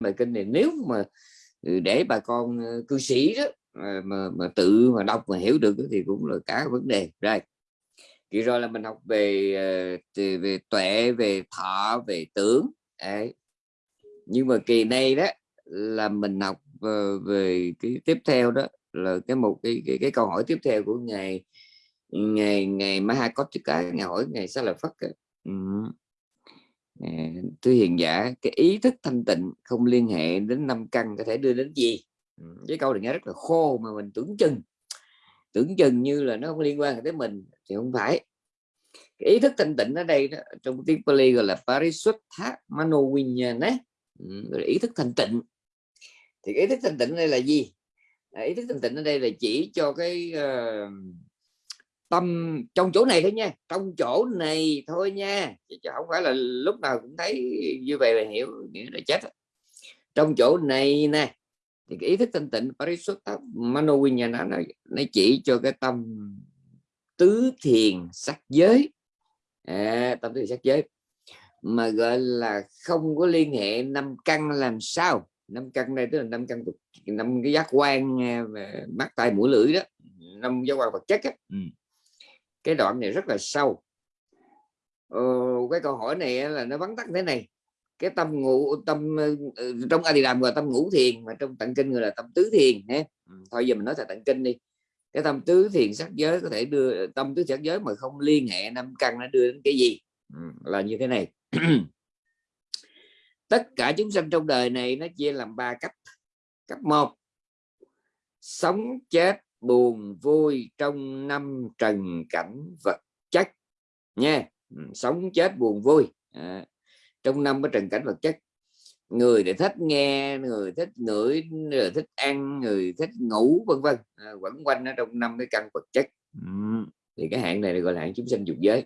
bài kinh này nếu mà ừ, để bà con ờ, cư sĩ đó mà, mà tự mà đọc mà hiểu được thì cũng là cả vấn đề rồi kỳ rồi là mình học về ờ, về tuệ về thọ về tưởng Đấy. nhưng mà kỳ này đó là mình học ờ, về cái tiếp theo đó là cái một cái cái, cái câu hỏi tiếp theo của ngài ngày ngày cái ngày hỏi ngày sẽ là phát ừ thưa hiền giả cái ý thức thanh tịnh không liên hệ đến năm căn có thể đưa đến gì? Ừ, cái câu này nghe rất là khô mà mình tưởng chừng. Tưởng chừng như là nó không liên quan tới mình thì không phải. Cái ý thức thanh tịnh ở đây đó, trong tiếng Pali gọi là Parisuttha ừ, gọi là ý thức thanh tịnh. Thì ý thức thanh tịnh đây là gì? À, ý thức thanh tịnh ở đây là chỉ cho cái uh, tâm trong chỗ này thôi nha trong chỗ này thôi nha. Chứ không phải là lúc nào cũng thấy như vậy là hiểu nghĩa là chết trong chỗ này nè thì cái ý thức thanh tịnh Parisuttha Manovinyana nó, nó chỉ cho cái tâm tứ thiền sắc giới. À, tâm tứ thiền sắc giới mà gọi là không có liên hệ năm căn làm sao. Năm căn đây tức là năm căn năm cái giác quan à, mắt tai mũi lưỡi đó năm giác quan vật chất á. Ừ cái đoạn này rất là sâu. Ờ, cái câu hỏi này là nó vắn tắt thế này. Cái tâm ngủ tâm ờ, ờ, trong a di đàm gọi tâm ngũ thiền mà trong tận kinh người là tâm tứ thiền nhé. Ừ, thôi giờ mình nói là tận kinh đi. Cái tâm tứ thiền sắc giới có thể đưa tâm tứ sắc giới mà không liên hệ năm căn nó đưa đến cái gì? Ừ, là như thế này. Tất cả chúng sanh trong đời này nó chia làm ba cấp cấp một sống chết buồn vui trong năm trần cảnh vật chất nha. Ừ, sống chết buồn vui. À, trong năm cái trần cảnh vật chất người để thích nghe người thích ngửi người thích ăn người thích ngủ vân vân. À, quẩn quanh ở trong năm cái căn vật chất. Ừ, thì cái hạng này gọi là hạng chúng sanh dục giới.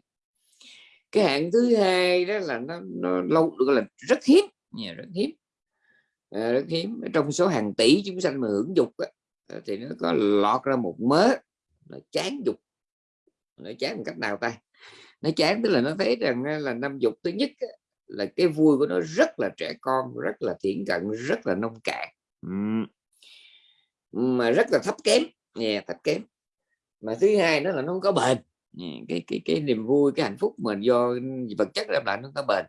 Cái hạng thứ hai đó là nó, nó lâu gọi là rất hiếm nhà rất hiếm. À, rất hiếm. Trong số hàng tỷ chúng sanh mà hưởng dục á, Ờ, thì nó có lọt ra một mớ nó chán dục. Nó chán một cách nào ta? Nó chán tức là nó thấy rằng là năm dục thứ nhất là cái vui của nó rất là trẻ con rất là thiện cận rất là nông cạn. Mà rất là thấp kém. Yeah, thấp kém. Mà thứ hai nó là nó không có bền. Cái cái cái niềm vui cái hạnh phúc mà do vật chất đem lại nó có bền.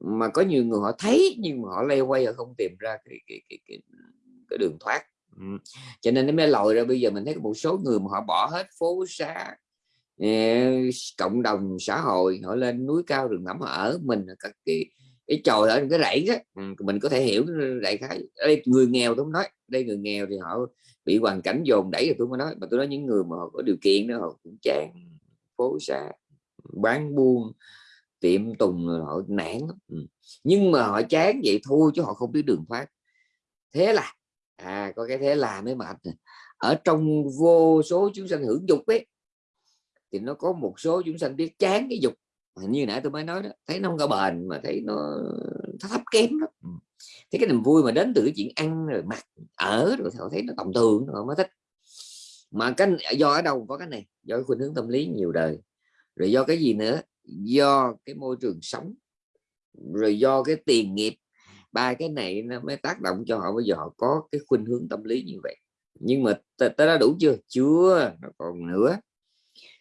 Mà có nhiều người họ thấy nhưng mà họ lây quay họ không tìm ra cái cái cái, cái, cái đường thoát cho nên nó mới lòi ra bây giờ mình thấy một số người mà họ bỏ hết phố xá ờ, cộng đồng xã hội, họ lên núi cao rừng thẳm ở mình các cái cái tròi ở cái rẫy đó. Mình có thể hiểu đại khái. Đây người nghèo tôi không nói. Đây người nghèo thì họ bị hoàn cảnh dồn đẩy rồi tôi mới nói. Mà tôi nói những người mà họ có điều kiện đó, họ cũng chán phố xá, bán buôn, tiệm tùng họ nản nhưng mà họ chán vậy thôi chứ họ không biết đường thoát. Thế là à có cái thế là mới mệt ở trong vô số chúng sanh hưởng dục ấy thì nó có một số chúng sanh biết chán cái dục. Như nãy tôi mới nói đó thấy nó không có bền mà thấy nó, thấp kém đó ừ. thấy cái niềm vui mà đến từ cái chuyện ăn rồi mặc ở rồi họ thấy nó tầm thường họ mới thích. Mà cái do ở đâu có cái này do cái khuynh hướng tâm lý nhiều đời. Rồi do cái gì nữa? Do cái môi trường sống rồi do cái tiền nghiệp ba cái này nó mới tác động cho họ bây giờ họ có cái khuynh hướng tâm lý như vậy. Nhưng mà tới đã đủ chưa? Chưa nó còn nữa.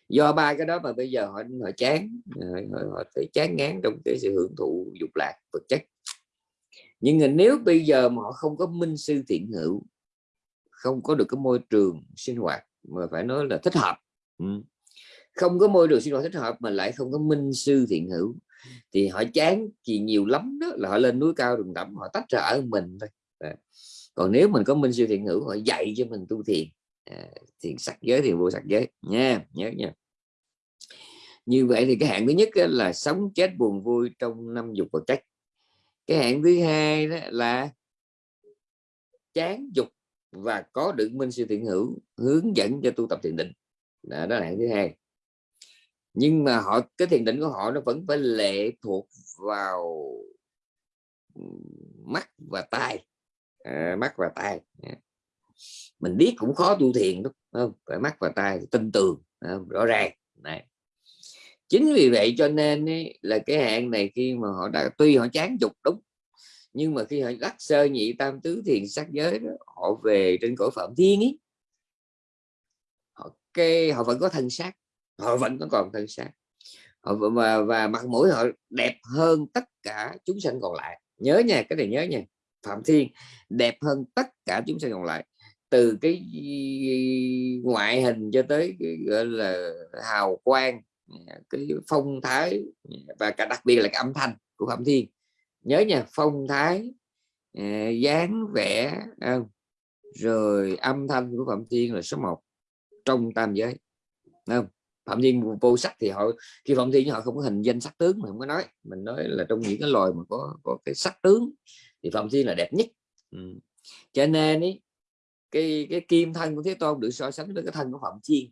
Do ba cái đó mà bây giờ họ họ chán ờ, họ, họ thấy chán ngán trong cái sự hưởng thụ dục lạc vật chất. Nhưng mà nếu bây giờ mà họ không có minh sư thiện hữu không có được cái môi trường sinh hoạt mà phải nói là thích hợp không có môi trường sinh hoạt thích hợp mà lại không có minh sư thiện hữu thì họ chán thì nhiều lắm đó là họ lên núi cao rừng rậm họ tách ra ở mình thôi. Dạ. Còn nếu mình có minh sư thiện hữu họ dạy cho mình tu thiền. À, thiền sắc giới thì vô sắc giới. Nha nhớ nha. Như vậy thì cái hạng thứ nhất là sống chết buồn vui trong năm dục và cách. Cái hạng thứ hai đó là chán dục và có được minh sư thiện hữu hướng dẫn cho tu tập thiền định. Đó, đó là hạng thứ hai nhưng mà họ cái thiền định của họ nó vẫn phải lệ thuộc vào mắt và tai. À, mắt và tai. Mình biết cũng khó tu thiền đúng không? Phải mắt và tai tin tường rõ ràng. Này. Chính vì vậy cho nên ấy, là cái hạn này khi mà họ đã tuy họ chán dục đúng nhưng mà khi họ đắc sơ nhị tam tứ thiền sắc giới đó, họ về trên cõi phạm thiên ấy. Họ cái họ vẫn có thân xác họ vẫn còn thân xác họ và, và mặt mũi họ đẹp hơn tất cả chúng sanh còn lại. Nhớ nha cái này nhớ nha. Phạm thiên đẹp hơn tất cả chúng sanh còn lại. Từ cái ngoại hình cho tới cái gọi là hào quang cái phong thái và cả đặc biệt là cái âm thanh của phạm thiên. Nhớ nha phong thái à, dáng vẻ à, rồi âm thanh của phạm thiên là số 1 trong tam giới. Không? Phạm thiên vô sắc thì họ khi phạm thiên họ không có hình danh sắc tướng mà không có nói. Mình nói là trong những cái loài mà có có cái sắc tướng thì phạm thiên là đẹp nhất. Ừ. cho nên ý, cái cái kim thân của thế tôn được so sánh với cái thân của phạm thiên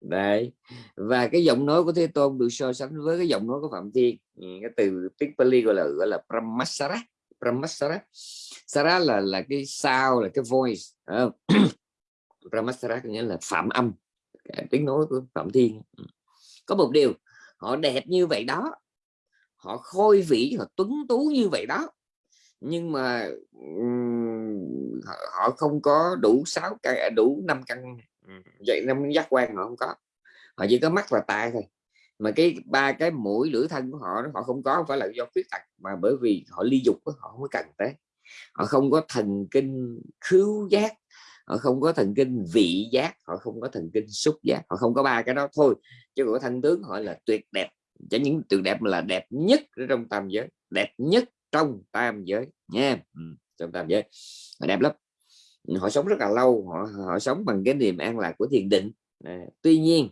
đấy. Và cái giọng nói của thế tôn được so sánh với cái giọng nói của phạm thiên ừ, cái từ tiếng Pali gọi là gọi là Brahmasara Brahmasara. Sara là là cái sao là cái voice Brahmasara có nghĩa là phạm âm tiếng nói của phạm thiên. Ừ. Có một điều, họ đẹp như vậy đó, họ khôi vĩ, họ tuấn tú như vậy đó, nhưng mà họ không có đủ sáu căn à, đủ năm căn vậy năm giác quan họ không có. Họ chỉ có mắt và tai thôi. Mà cái ba cái mũi lưỡi thân của họ họ không có, không phải là do khuyết tật, mà bởi vì họ ly dục họ không có cần tới. Họ không có thần kinh khứu giác họ không có thần kinh vị giác họ không có thần kinh xúc giác họ không có ba cái đó thôi. Chứ của thân tướng họ là tuyệt đẹp. Cho những tuyệt đẹp là đẹp nhất trong tam giới đẹp nhất trong tam giới nha. Ừ, trong tam giới. Họ đẹp lắm. Ừ, họ sống rất là lâu họ họ sống bằng cái niềm an lạc của thiền định. À, tuy nhiên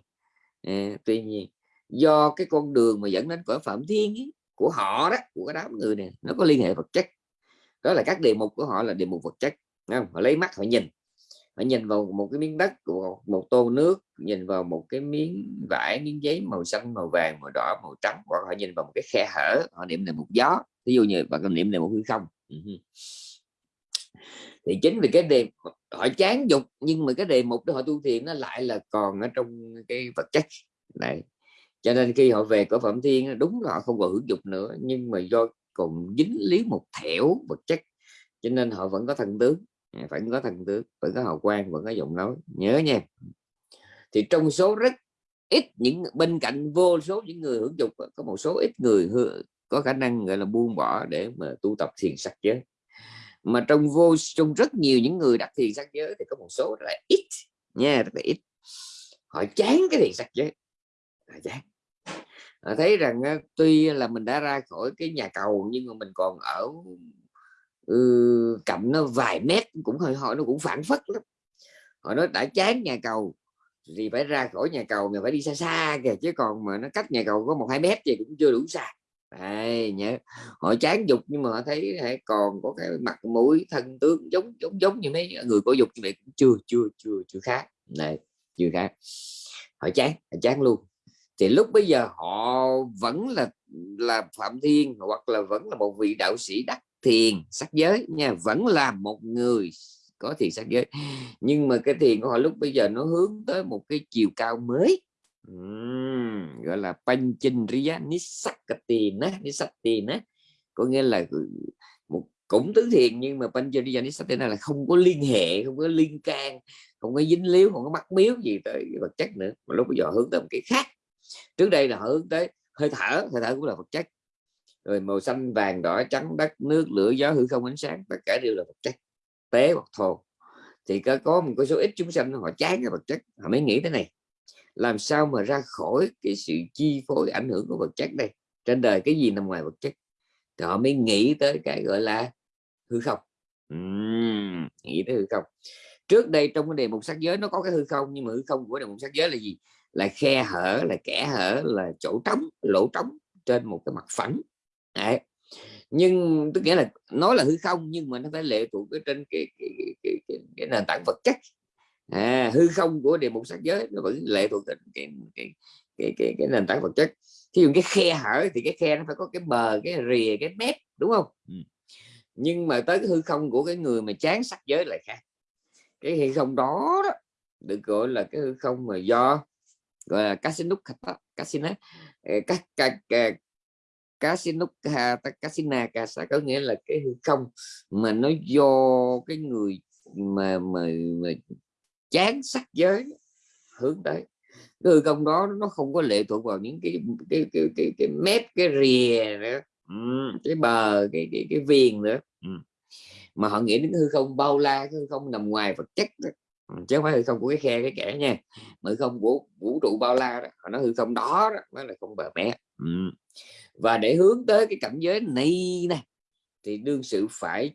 à, tuy nhiên do cái con đường mà dẫn đến cõi phạm thiên ấy, của họ đó của cái đám người này nó có liên hệ vật chất. Đó là các đề mục của họ là đề mục vật chất không? họ lấy mắt họ nhìn họ nhìn vào một cái miếng đất của một tô nước, nhìn vào một cái miếng vải, miếng giấy màu xanh, màu vàng, màu đỏ, màu trắng, hoặc họ nhìn vào một cái khe hở, họ niệm là một gió. Ví dụ như bạn niệm là một ừ hư không? Thì chính vì cái đề họ chán dục, nhưng mà cái đề mục đó họ tu thiền nó lại là còn ở trong cái vật chất. Này cho nên khi họ về cõi phẩm thiên đúng là họ không còn hưởng dục nữa, nhưng mà do còn dính lý một thẻo vật chất, cho nên họ vẫn có thần tướng phải có thần tướng vẫn có hào quang vẫn có giọng nói. Nhớ nha. Thì trong số rất ít những, bên cạnh vô số những người hưởng dục, có một số ít người có khả năng, gọi là, buông bỏ để mà tu tập thiền sắc giới. Mà trong vô, trong rất nhiều những người đặt thiền sắc giới thì có một số rất là ít nha, rất là ít. Họ chán cái thiền sắc giới. Họ chán. Họ thấy rằng ờ, tuy là mình đã ra khỏi cái nhà cầu nhưng mà mình còn ở ừ, cạnh nó vài mét cũng hơi hỏi nó cũng phản phất lắm. Họ nói đã chán nhà cầu thì phải ra khỏi nhà cầu mà phải đi xa xa kìa chứ còn mà nó cách nhà cầu có một hai mét thì cũng chưa đủ xa. Đây, nhớ. Họ chán dục nhưng mà họ thấy hãy còn có cái mặt mũi thân tướng giống giống giống như mấy người có dục như vậy cũng chưa chưa chưa chưa khác. Này chưa khác. Họ chán họ chán luôn. Thì lúc bây giờ họ vẫn là là phạm thiên hoặc là vẫn là một vị đạo sĩ đắc thiền sắc giới nha vẫn là một người có thiền sắc giới. Nhưng mà cái thiền của họ lúc bây giờ nó hướng tới một cái chiều cao mới. Uhm, gọi là Panchindriya Nisakati Nisati có nghĩa là ừ, một cũng tứ thiền nhưng mà Panchindriya Nisati là không có liên hệ không có liên can không có dính líu không có mắc miếu gì tới vật chất nữa. Mà lúc bây giờ hướng tới một cái khác. Trước đây là hướng tới hơi thở hơi thở cũng là vật chất rồi màu xanh vàng đỏ trắng đất nước lửa gió hư không ánh sáng tất cả đều là vật chất. Tế hoặc thô. Thì có, có một cái số ít chúng sanh họ chán cái vật chất họ mới nghĩ thế này. Làm sao mà ra khỏi cái sự chi phối ảnh hưởng của vật chất đây? Trên đời cái gì nằm ngoài vật chất? Thì họ mới nghĩ tới cái gọi là hư không. Uhm, nghĩ tới hư không. Trước đây trong cái đề mục sắc giới nó có cái hư không nhưng mà hư không của đề mục sắc giới là gì? Là khe hở là kẻ hở là chỗ trống lỗ trống trên một cái mặt phẳng. Đấy. nhưng tức nghĩa là nói là hư không nhưng mà nó phải lệ thuộc cái trên cái, cái, cái, cái, cái nền tảng vật chất à, hư không của địa mục sắc giới nó vẫn lệ thuộc trên cái, cái, cái, cái, cái nền tảng vật chất thí dụ cái khe hở thì cái khe nó phải có cái bờ cái rìa cái mép đúng không ừ. nhưng mà tới cái hư không của cái người mà chán sắc giới lại khác cái hư không đó, đó được gọi là cái hư không mà do gọi là casino casino à, các các Kasinukha có nghĩa là cái hư không mà nó do cái người mà mà, mà chán sắc giới hướng tới cái hư không đó nó không có lệ thuộc vào những cái cái cái cái, cái mép cái rìa nữa ừ, cái bờ cái cái cái viền nữa ừ. mà họ nghĩ đến hư không bao la cái hư không nằm ngoài vật chất đó. Chứ không phải hư không của cái khe cái kẻ nha mà hư không của vũ trụ bao la đó họ nói hư không đó, đó mới là không bờ mé ừ và để hướng tới cái cảnh giới này này thì đương sự phải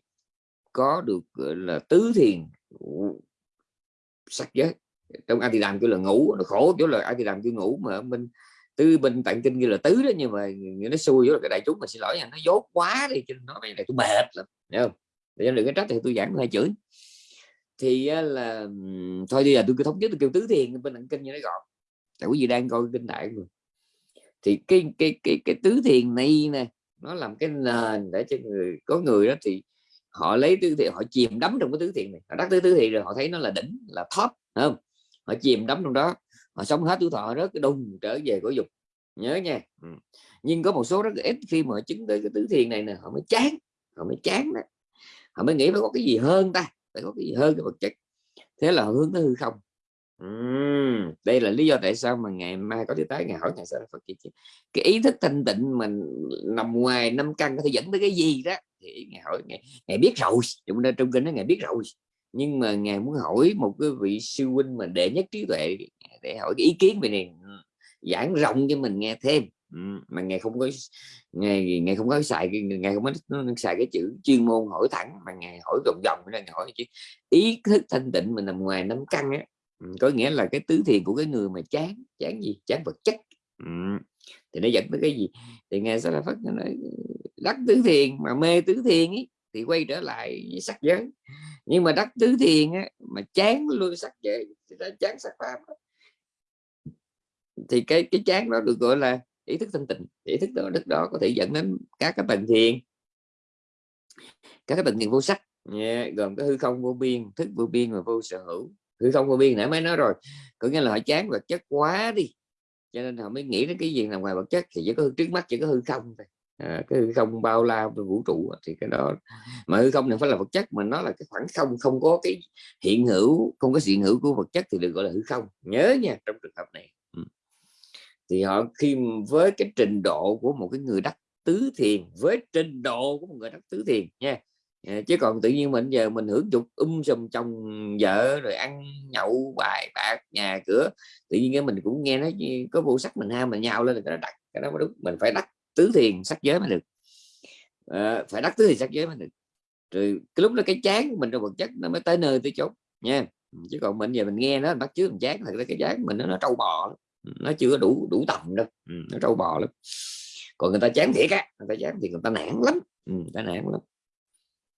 có được, gọi là, tứ thiền sắc giới. Trong ai thì làm kêu là ngủ, nó khổ chỗ là ai thì làm kêu ngủ mà mình, tư bình tận kinh như là tứ đó, nhưng mà nó xui với cái đại chúng mà xin lỗi nha, nó dốt quá đi, cho nên nó này tôi mệt lắm, hiểu không? Để đừng cái trách thì tôi giảng hai chữ. Thì là thôi đi, là tôi cứ thống nhất, tôi kêu tứ thiền, bên tận kinh như nó gọn. Tại quý vị đang coi kinh đại rồi thì cái cái cái cái tứ thiền này nè, nó làm cái nền để cho người, có người đó thì họ lấy tứ thiền, họ chìm đắm trong cái tứ thiền này. Họ đắc tứ tứ thiền rồi họ thấy nó là đỉnh, là top không? Họ chìm đắm trong đó, họ sống hết tuổi thọ rất cái đùng, trở về của dục. Nhớ nha. Ừ. nhưng có một số rất ít khi mà chứng tới cái tứ thiền này nè, họ mới chán, họ mới chán đó. Họ mới nghĩ phải có cái gì hơn ta, phải có cái gì hơn cái vật chất. Thế là họ hướng tới hư không uhm, đây là lý do tại sao mà ngày mai có thể tái ngày hỏi ngày sau Phật kia cái ý thức thanh tịnh mình nằm ngoài năm căn có thể dẫn tới cái gì đó thì ngày hỏi ngày, ngày biết rồi chúng ta trong kinh nó ngày biết rồi. Nhưng mà ngài muốn hỏi một cái vị sư huynh mà đệ nhất trí tuệ để hỏi cái ý kiến về này giảng rộng cho mình nghe thêm. Mà ngài không có ngài ngài không có xài ngài không có xài cái chữ chuyên môn hỏi thẳng mà ngài hỏi vòng vòng ra hỏi chứ. Ý thức thanh tịnh mình nằm ngoài năm căn á có nghĩa là cái tứ thiền của cái người mà chán chán gì? Chán vật chất. Thì nó dẫn tới cái gì? Thì nghe sẽ là phát nói đắc tứ thiền mà mê tứ thiền ấy thì quay trở lại với sắc giới. Nhưng mà đắc tứ thiền á, mà chán luôn sắc giới chán sắc pháp thì cái cái chán đó được gọi là ý thức thanh tịnh. Ý thức đó đức đó có thể dẫn đến các cái bệnh thiền các cái bệnh thiền vô sắc. Yeah, gồm cái hư không vô biên thức vô biên và vô sở hữu hư không vô biên nãy mới nói rồi. Có nghĩa là họ chán vật chất quá đi. Cho nên họ mới nghĩ đến cái gì nằm ngoài vật chất thì chỉ có trước mắt chỉ có hư không thôi. À, cái hư không bao la vũ trụ thì cái đó mà hư không này phải là vật chất mà nó là cái khoảng không không có cái hiện hữu không có hiện hữu của vật chất thì được gọi là hư không. Nhớ nha trong trường hợp này. Ừ. Thì họ khi với cái trình độ của một cái người đắc tứ thiền với trình độ của một người đắc tứ thiền nha. Dạ, chứ còn tự nhiên mình giờ mình hưởng dục um sùm chồng vợ rồi ăn nhậu bài bạc nhà cửa tự nhiên cái mình cũng nghe nói có vô sắc mình ham mình nhau lên là đặt cái đó mới đúng. Mình phải đắc tứ thiền sắc giới mới được. À, phải đắc tứ thiền sắc giới mới được. Rồi cái lúc đó cái chán của mình trong vật chất nó mới tới nơi tới chốn nha. Chứ còn mình giờ mình nghe nó bắt chước mình chán thật ra cái chán mình nó, nó trâu bò nó chưa đủ đủ tầm đâu. Ừ, nó trâu bò lắm. Còn người ta chán thiệt á người ta chán thì người ta nản lắm. Ừ, người ta nản lắm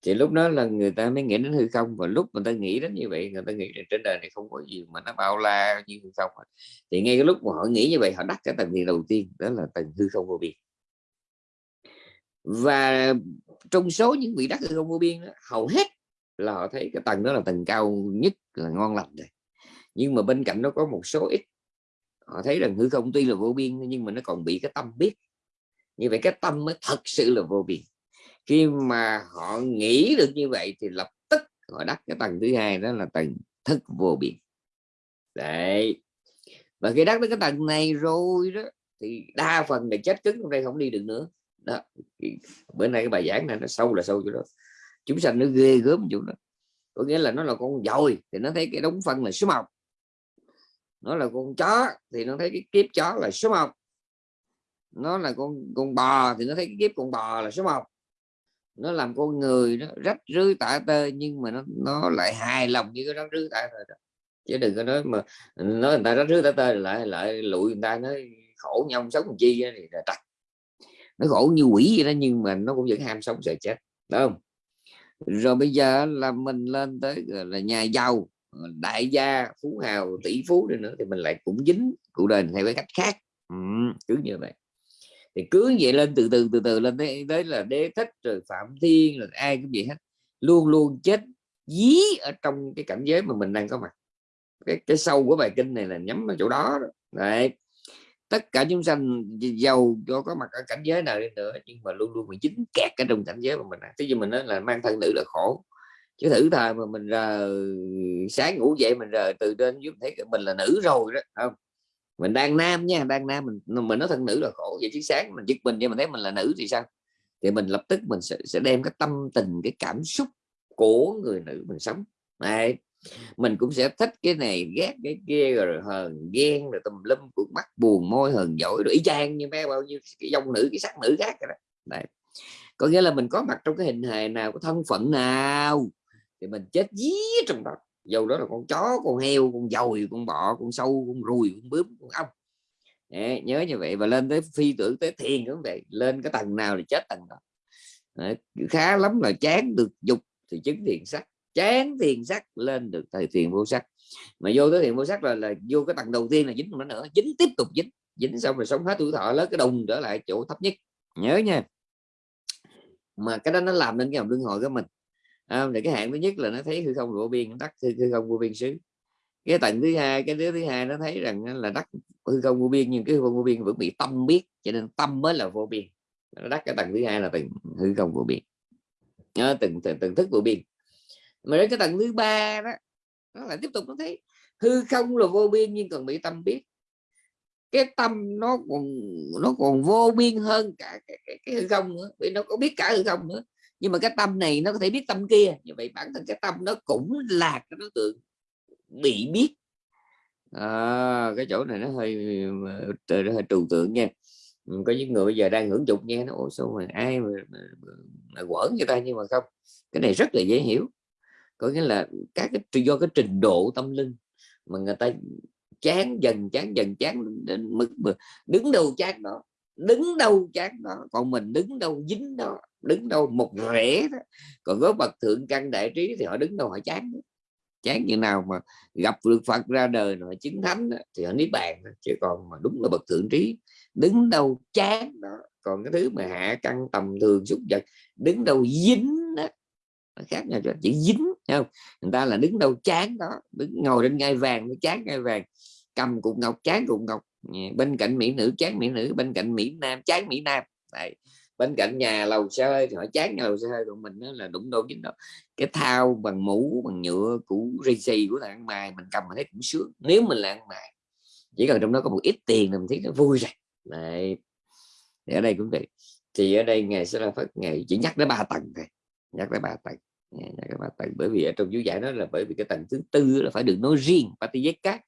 thì lúc đó là người ta mới nghĩ đến hư không và lúc người ta nghĩ đến như vậy người ta nghĩ trên đời này không có gì mà nó bao la như hư không thì ngay cái lúc mà họ nghĩ như vậy họ đắc cái tầng điện đầu tiên đó là tầng hư không vô biên. Và trong số những vị đắc hư không vô biên đó, hầu hết là họ thấy cái tầng đó là tầng cao nhất là ngon lành rồi. Nhưng mà bên cạnh nó có một số ít họ thấy rằng hư không tuy là vô biên nhưng mà nó còn bị cái tâm biết. Như vậy cái tâm mới thật sự là vô biên khi mà họ nghĩ được như vậy thì lập tức họ đắc cái tầng thứ hai, đó là tầng thức vô biên. Đấy. Và khi đắc đến cái tầng này rồi đó, thì đa phần là chết cứng trong đây không đi được nữa. Đó. Bữa nay cái bài giảng này nó sâu là sâu chỗ đó. Chúng sanh nó ghê gớm chỗ đó. Có nghĩa là nó là con dồi thì nó thấy cái đống phân là số một nó là con chó, thì nó thấy cái kiếp chó là số một nó là con con bò, thì nó thấy cái kiếp con bò là số một nó làm con người nó rách rưới tả tơi nhưng mà nó nó lại hài lòng như cái rách rưới tả tơi đó. Chứ đừng có nói mà nói người ta rách rưới tả tơi lại lại lụi người ta nói khổ nhau sống chi thì là trật nó khổ như quỷ vậy đó nhưng mà nó cũng vẫn ham sống sợ chết đúng không? Rồi bây giờ là mình lên tới là nhà giàu đại gia phú hào tỷ phú đi nữa thì mình lại cũng dính cuộc đời theo cái cách khác. Ừ, cứ như vậy thì cứ vậy lên từ từ từ từ lên tới, tới là đế thích rồi phạm thiên rồi ai cũng vậy hết. Luôn luôn chết dí ở trong cái cảnh giới mà mình đang có mặt. Cái cái sâu của bài kinh này là nhắm vào chỗ đó đấy. Tất cả chúng sanh giàu cho có mặt ở cảnh giới nào đi nữa nhưng mà luôn luôn bị dính kẹt ở trong cảnh giới mà mình. Thế nhưng mình nói là mang thân nữ là khổ. Chứ thử thời mà mình ra sáng ngủ dậy mình rời từ trên giúp thấy mình là nữ rồi đó không? Mình đang nam nha đang nam mình mình nói thân nữ là khổ vậy chứ sáng mình giật mình vậy mình thấy mình là nữ thì sao? Thì mình lập tức mình sẽ, sẽ đem cái tâm tình cái cảm xúc của người nữ mình sống. Này mình cũng sẽ thích cái này ghét cái kia rồi hờn ghen rồi tùm lum cuộn mắt buồn môi hờn dỗi rồi y chang như mấy bao nhiêu cái dòng nữ cái sắc nữ khác rồi đó. Đấy. có nghĩa là mình có mặt trong cái hình hài nào có thân phận nào thì mình chết dí trong đó dầu đó là con chó con heo con dồi con bọ con sâu con ruồi con bướm con ong. Đấy, nhớ như vậy và lên tới phi tưởng tới thiền cũng vậy lên cái tầng nào thì chết tầng đó. Đấy, khá lắm là chán được dục thì chứng thiền sắc chán thiền sắc lên được thời thiền vô sắc. Mà vô tới thiền vô sắc là, là vô cái tầng đầu tiên là dính nó nữa dính tiếp tục dính dính xong rồi sống hết tuổi thọ lớn cái đồng trở lại chỗ thấp nhất. Nhớ nha. Mà cái đó nó làm nên cái vòng luân hồi của mình à, thì cái hạng thứ nhất là nó thấy hư không vô biên đắc hư, hư không vô biên xứ. Cái tầng thứ hai cái đứa thứ hai nó thấy rằng là đắc hư không vô biên nhưng cái hư không vô biên vẫn bị tâm biết cho nên tâm mới là vô biên. Nó đắc cái tầng thứ hai là tầng hư không vô biên nhớ từng, từng từng thức vô biên mà đến cái tầng thứ ba đó nó lại tiếp tục nó thấy hư không là vô biên nhưng còn bị tâm biết. Cái tâm nó còn nó còn vô biên hơn cả cái, cái, cái hư không nữa vì nó có biết cả hư không nữa nhưng mà cái tâm này nó có thể biết tâm kia. Như vậy bản thân cái tâm nó cũng là cái đối tượng bị biết. À, cái chỗ này nó hơi nó hơi trừu tượng nha. Ừ, có những người bây giờ đang hưởng dục nghe nó ủa sao mà ai mà, mà, mà, mà quẩn người ta? Nhưng mà không cái này rất là dễ hiểu. Có nghĩa là các cái do cái trình độ tâm linh mà người ta chán dần chán dần chán đến mức đứng đầu chán đó đứng đâu chán đó còn mình đứng đâu dính đó đứng đâu một rễ đó. Còn có bậc thượng căn đại trí thì họ đứng đâu họ chán đó. chán như nào mà gặp được Phật ra đời rồi chứng thánh đó, thì họ niết bàn chứ còn mà đúng là bậc thượng trí đứng đâu chán đó. Còn cái thứ mà hạ căn tầm thường xúc vật đứng đâu dính đó nó khác nhau cho chỉ dính không? Người ta là đứng đâu chán đó đứng ngồi trên ngai vàng nó chán ngai vàng. Cầm cục ngọc chán cục ngọc bên cạnh mỹ nữ, chán mỹ nữ, bên cạnh mỹ nam, chán mỹ nam. Đấy. bên cạnh nhà lầu xe hơi thì họ chán nhà lầu xe hơi của mình đó là đụng đôi chính đó. Cái thao bằng mũ, bằng nhựa cũ rì xì của thằng ăn mày, mình cầm mà thấy cũng sướng, nếu mình là ăn mày. Chỉ cần trong đó có một ít tiền là mình thấy nó vui rồi. Đấy. thì ở đây cũng vậy thì ở đây ngày sẽ là phát ngày, chỉ nhắc đến ba tầng thôi, nhắc đến ba tầng. Nhắc ba tầng, bởi vì ở trong chú giải đó là bởi vì cái tầng thứ tư là phải được nói riêng Patiyeka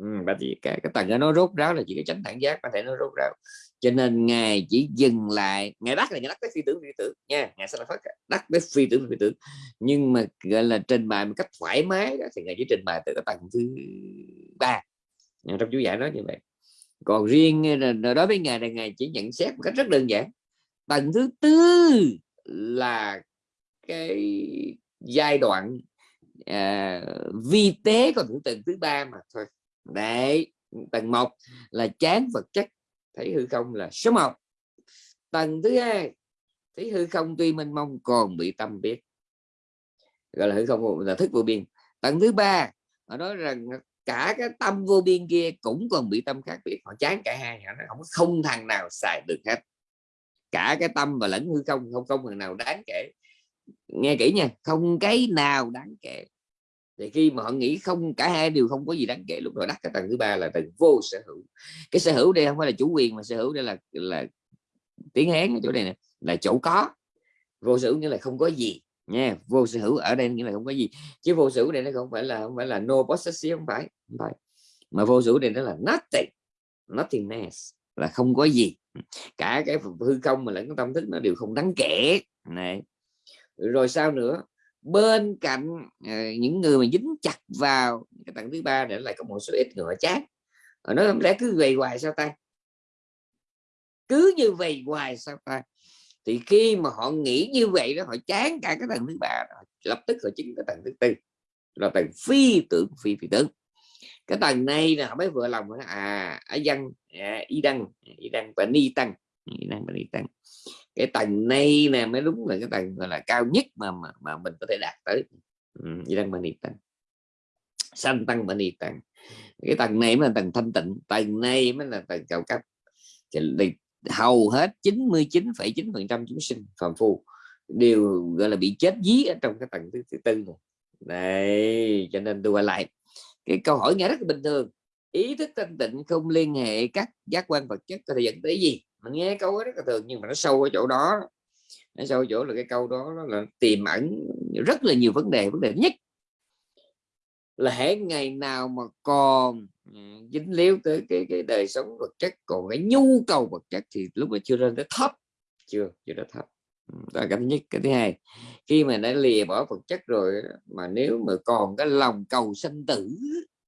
ừ, thì cái cái tầng đó nó rốt ráo là chỉ cái chánh thẳng giác có thể nó rốt ráo. Cho nên ngài chỉ dừng lại ngài đắc là ngài đắc tới phi tưởng phi tưởng nha ngài sẽ là phát đắc tới phi tưởng phi tưởng. Nhưng mà gọi là trình bày một cách thoải mái đó thì ngài chỉ trình bày từ cái tầng thứ ba. Trong chú giải nói như vậy. Còn riêng ờ, đối với ngài là ngài chỉ nhận xét một cách rất đơn giản. Tầng thứ tư là cái giai đoạn à, vi tế còn tầng thứ ba mà thôi đấy, tầng một là chán vật chất thấy hư không là số một. Tầng thứ hai thấy hư không tuy mênh mông còn bị tâm biết, gọi là hư không là thức vô biên. Tầng thứ ba, họ nói rằng cả cái tâm vô biên kia cũng còn bị tâm khác biệt, họ chán cả hai, họ nói không không thằng nào xài được hết. Cả cái tâm và lẫn hư không không không thằng nào đáng kể. Nghe kỹ nha, không cái nào đáng kể thì khi mà họ nghĩ không, cả hai đều không có gì đáng kể, lúc đó đắc cái tầng thứ ba là tầng vô sở hữu. Cái sở hữu đây không phải là chủ quyền mà sở hữu đây là là tiếng hán ở chỗ này nè, là chỗ có. Vô sở hữu nghĩa là không có gì nha, vô sở hữu ở đây nghĩa là không có gì. Chứ vô sở hữu đây nó không phải là, không phải là no possession, không phải không phải. Mà vô sở hữu đây nó là nothing, nothingness, là không có gì. Cả cái hư không mà lẫn cái tâm thức nó đều không đáng kể. Này. Rồi sao nữa? Bên cạnh ờ, những người mà dính chặt vào cái tầng thứ ba để lại có một số ít người chán nó không lẽ cứ về hoài sao ta? Cứ như vậy hoài sao ta? Thì khi mà họ nghĩ như vậy đó họ chán cả cái tầng thứ ba đó, lập tức họ chứng cái tầng thứ tư là tầng phi tưởng phi phi tưởng. Cái tầng này là họ mới vừa lòng à ở dân à, y đăng y đăng và ni tăng y đăng và ni tăng cái tầng này nè mới đúng là cái tầng gọi là cao nhất mà mà, mà mình có thể đạt tới. Ừ, đang đăng và tăng sanh tăng và niệm tăng cái tầng này mới là tầng thanh tịnh tầng này mới là tầng cao cấp. Thì hầu hết 99,9 phần trăm chúng sinh phàm phu đều gọi là bị chết dí ở trong cái tầng thứ, thứ tư này. Đây cho nên tôi quay lại. Cái câu hỏi nghe rất là bình thường. Ý thức thanh tịnh không liên hệ các giác quan vật chất có thể dẫn tới gì? Mình nghe câu rất là thường, nhưng mà nó sâu ở chỗ đó. Nó sâu ở chỗ là cái câu đó là tiềm ẩn rất là nhiều vấn đề vấn đề nhất là hễ ngày nào mà còn ừ, dính líu tới cái cái đời sống vật chất, còn cái nhu cầu vật chất thì lúc mà chưa lên tới thấp, chưa chưa đã thấp. Ừ, đó là cái thứ nhất. Cái thứ hai, khi mà đã lìa bỏ vật chất rồi mà nếu mà còn cái lòng cầu sanh tử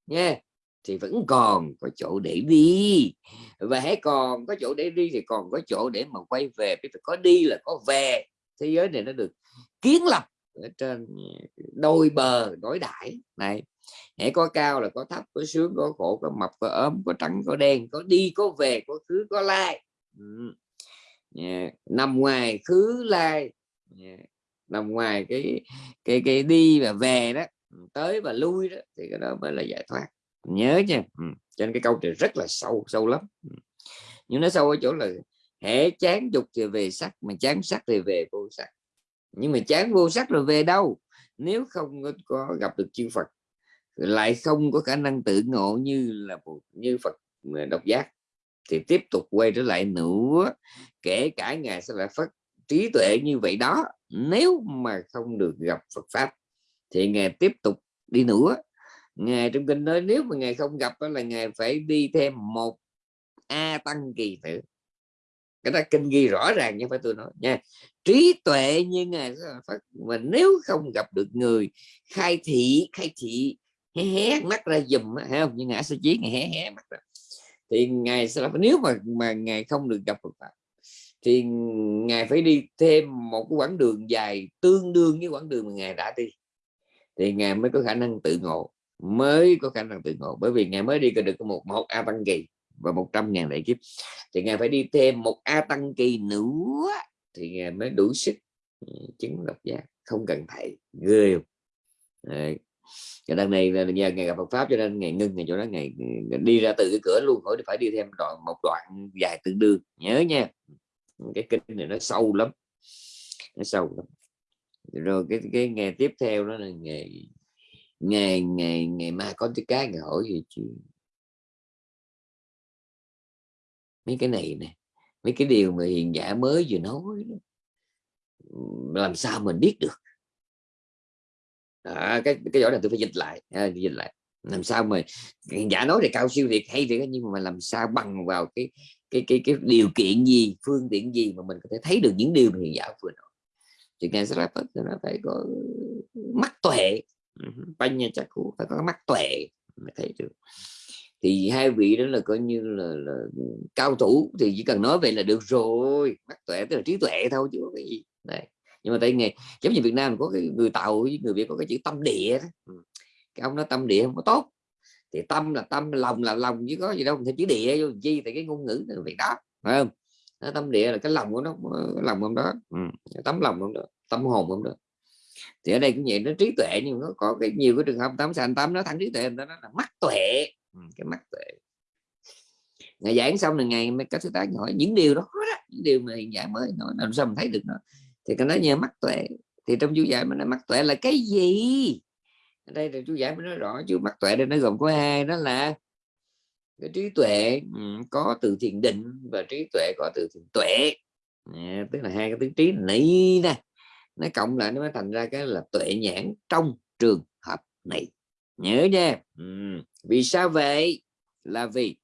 nha thì vẫn còn có chỗ để đi và hãy còn có chỗ để đi thì còn có chỗ để mà quay về phải có đi là có về thế giới này nó được kiến lập ở trên ờ, đôi bờ đối đãi này hãy có cao là có thấp, có sướng, có khổ, có mập, có ốm, có trắng, có đen, có đi, có về, có khứ, có lai ừ. yeah. Dạ, nằm ngoài khứ, lai yeah. nằm ngoài cái cái cái đi và về đó, tới và lui đó, thì cái đó mới là giải thoát nhớ nha. Ừ. cho nên cái câu này rất là sâu sâu lắm. Ừ. nhưng nó sâu ở chỗ là hễ chán dục thì về sắc, mà chán sắc thì về vô sắc. Nhưng mà chán vô sắc rồi về đâu? Nếu không có gặp được chư Phật, lại không có khả năng tự ngộ như là như Phật ờ, độc giác, thì tiếp tục quay trở lại nữa. Kể cả ngài sẽ lại phát trí tuệ như vậy đó. Nếu mà không được gặp Phật pháp, thì ngài tiếp tục đi nữa ngài trong kinh nói nếu mà ngài không gặp đó là ngài phải đi thêm một a tăng kỳ tử. Cái đó kinh ghi rõ ràng như phải tôi nói nha. Trí tuệ như ngài phát mà nếu không gặp được người khai thị khai thị, hé hé mắt ra dùm hay không? Như ngã sẽ chí, ngài hé hé mắt ra. Thì ngài sẽ nếu mà mà ngài không được gặp Phật pháp thì ngài phải đi thêm một cái quãng đường dài tương đương với quãng đường mà ngài đã đi. Thì ngài mới có khả năng tự ngộ mới có khả năng tự ngộ. Bởi vì ngài mới đi được một một a tăng kỳ và 100 ngàn đại kiếp. Thì ngài phải đi thêm một a tăng kỳ nữa thì ngài mới đủ sức ừ, chứng độc giác. Không cần thầy, ghê Đấy. Và đằng này là nhờ ngày gặp Phật pháp cho nên ngày ngưng ngày chỗ đó. Ngày đi ra từ cái cửa luôn, khỏi phải đi thêm đoạn, một đoạn dài tương đương. Nhớ nha. Cái kinh này nó sâu lắm. Nó sâu lắm. Rồi cái cái ngày tiếp theo đó là ngày ngày ngày ngày mai có cái cái hỏi gì chứ? Mấy cái này nè mấy cái điều mà hiền giả mới vừa nói đó. làm sao mình biết được? À, cái cái giỏi này tôi phải dịch lại à, dịch lại. Làm sao mà hiền giả nói thì cao siêu thiệt hay thiệt nhưng mà làm sao bằng vào cái cái cái cái điều kiện gì phương tiện gì mà mình có thể thấy được những điều mà hiền giả vừa nói? Thì ngài sẽ nó phải có mắt tuệ banh nha chắc cũng phải có mắt tuệ mới thấy được thì hai vị đó là coi như là, là ừ, cao thủ thì chỉ cần nói vậy là được rồi mắt tuệ tức là trí tuệ thôi chứ có cái gì này nhưng mà tại nghề giống như Việt Nam có cái người tàu với người Việt có cái chữ tâm địa đó. cái ông nói tâm địa không có tốt thì tâm là tâm lòng là lòng chứ có gì đâu thêm chữ địa vô chi tại cái ngôn ngữ việc đó phải không tâm địa là cái lòng của nó ờ, lòng ông đó ừ. tấm lòng ông đó tâm hồn ông đó thì ở đây cũng vậy nó trí tuệ nhưng nó có cái nhiều cái trường hợp tám sanh tám nó thẳng trí tuệ nó là mắt tuệ. Ừ, cái mắt tuệ. Ngày giảng xong là ngày mới các sư tác hỏi những điều đó, đó những điều mà hiện giải mới nói làm sao mình thấy được nó. Thì cái nói nhờ mắt tuệ thì trong chú giải mình nói mắt tuệ là cái gì? Ở đây là chú giải mới nói rõ chú mắt tuệ đây nó gồm có hai đó là cái trí tuệ ừ, có từ thiền định và trí tuệ có từ thiền tuệ. À, tức là hai cái tiếng trí này nè nó cộng lại nó mới thành ra cái là tuệ nhãn trong trường hợp này. Nhớ nha. Ừ. vì sao vậy? Là vì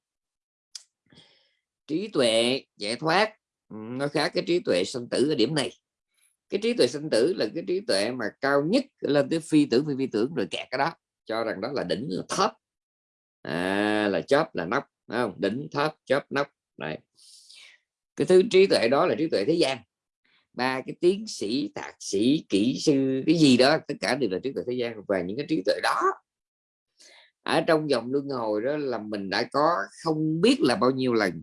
trí tuệ giải thoát nó khác cái trí tuệ sanh tử ở điểm này. Cái trí tuệ sanh tử là cái trí tuệ mà cao nhất lên tới phi tưởng phi phi tưởng rồi kẹt cái đó cho rằng đó là đỉnh là thấp. À, là chóp là nóc không? Đỉnh thấp chóp nóc này cái thứ trí tuệ đó là trí tuệ thế gian ba cái tiến sĩ, thạc sĩ, kỹ sư, cái gì đó, tất cả đều là trí tuệ thế gian và những cái trí tuệ đó. Ở trong dòng luân hồi đó là mình đã có không biết là bao nhiêu lần.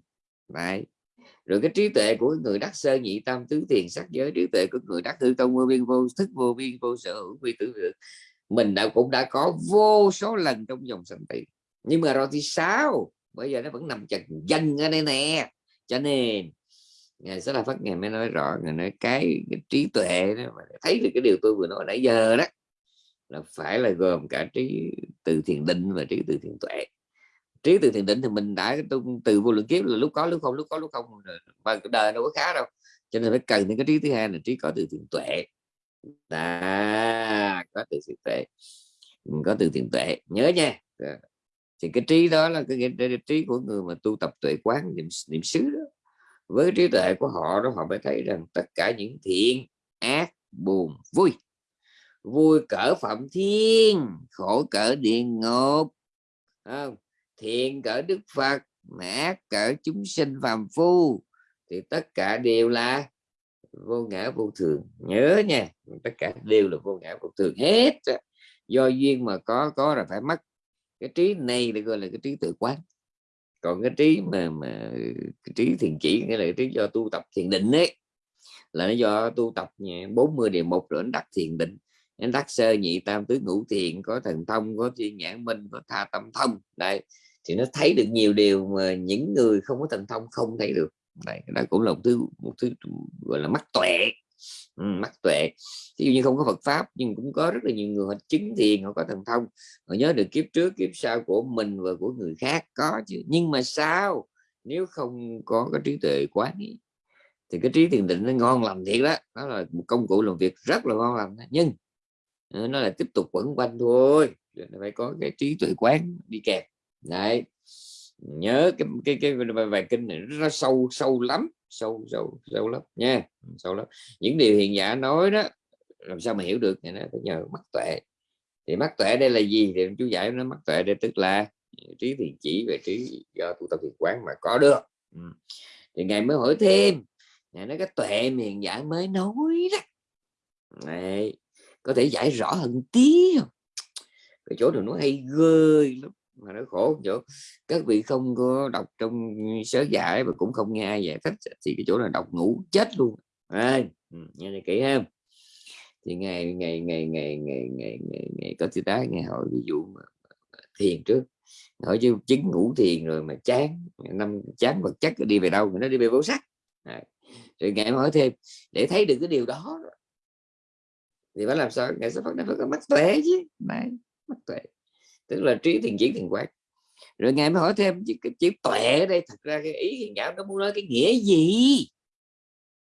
Đấy. rồi cái trí tuệ của người đắc sơ nhị tam tứ tiền sắc giới, trí tuệ của người đắc tư tông vô biên vô, thức vô biên vô sở hữu vi tử được mình đã cũng đã có vô số lần trong dòng sanh tử. Nhưng mà rồi thì sao? Bây giờ nó vẫn nằm chật danh ở đây nè. Cho nên ngài sẽ là phát ngài mới nói rõ ngài nói cái, cái trí tuệ đó mà thấy được cái điều tôi vừa nói nãy giờ đó là phải là gồm cả trí từ thiền định và trí từ thiền tuệ. Trí từ thiền định thì mình đã tu từ vô lượng kiếp là lúc có lúc không lúc có lúc không và đời đâu có khá đâu. Cho nên phải cần những cái trí thứ hai là trí có từ thiền tuệ. Đã có từ thiền tuệ. Có từ thiền tuệ nhớ nha. Thì cái trí đó là cái, cái, cái trí của người mà tu tập tuệ quán niệm, niệm xứ đó với trí tuệ của họ đó, họ mới thấy rằng tất cả những thiện, ác, buồn, vui vui cỡ phạm thiên, khổ cỡ địa ngục không? thiện cỡ đức phật, ác cỡ chúng sinh phàm phu, thì tất cả đều là vô ngã vô thường. Nhớ nha, tất cả đều là vô ngã vô thường hết do duyên mà có có là phải mất. Cái trí này được gọi là cái trí tự quán còn cái trí mà mà cái trí thiền chỉ, cái là trí do tu tập thiền định ấy. Là nó do tu tập 40 điều một rồi đắc thiền định. Anh đắc sơ nhị tam tứ ngũ thiền, có thần thông, có thiên nhãn minh, có tha tâm thông. Đây thì nó thấy được nhiều điều mà những người không có thần thông không thấy được. Đây đó cũng là một thứ một thứ, gọi là mắt tuệ ừ, mắt tuệ. Ví dụ như không có Phật pháp nhưng cũng có rất là nhiều người họ chứng thiền họ có thần thông họ nhớ được kiếp trước kiếp sau của mình và của người khác có chứ. Nhưng mà sao? Nếu không có cái trí tuệ quán ý, thì cái trí thiền định nó ngon lành thiệt đó. Nó là một công cụ làm việc rất là ngon lành nhưng ờ, nó là tiếp tục quẩn quanh thôi. Phải có cái trí tuệ quán đi kèm. Đấy nhớ cái cái cái, cái bài kinh này nó sâu sâu lắm sâu sâu sâu lắm nha sâu lắm. Những điều hiền giả nói đó làm sao mà hiểu được thì nó phải nhờ mắt tuệ. Thì mắt tuệ đây là gì? Thì chú giải nó mắt tuệ đây tức là trí thiền chỉ về trí do tu tập thiền quán mà có được. Ừ. thì ngài mới hỏi thêm ngài nói cái tuệ miền giả mới nói đó. Này có thể giải rõ hơn tí không? Cái chỗ này nó hay ghê lắm mà nó khổ chỗ các vị không có đọc trong sớ giải và cũng không nghe ai giải thích thì cái chỗ là đọc ngủ chết luôn. À, nghe này kỹ ha. Thì ngày ngày ngày ngày ngày ngày ngày, ngày có thứ tá ngày hội ví dụ thiền trước. Hỏi chứ chứng ngủ thiền rồi mà chán năm chán vật chất đi về đâu nó đi về vô sắc. À, rồi ngày hỏi thêm để thấy được cái điều đó thì phải làm sao? Ngày sẽ phát nó có mắt tuệ chứ. Này mắt tuệ tức là trí thiền chỉ thiền quán. Rồi ngài mới hỏi thêm chữ, chữ tuệ ở đây thật ra cái ý hiền giáo nó muốn nói cái nghĩa gì?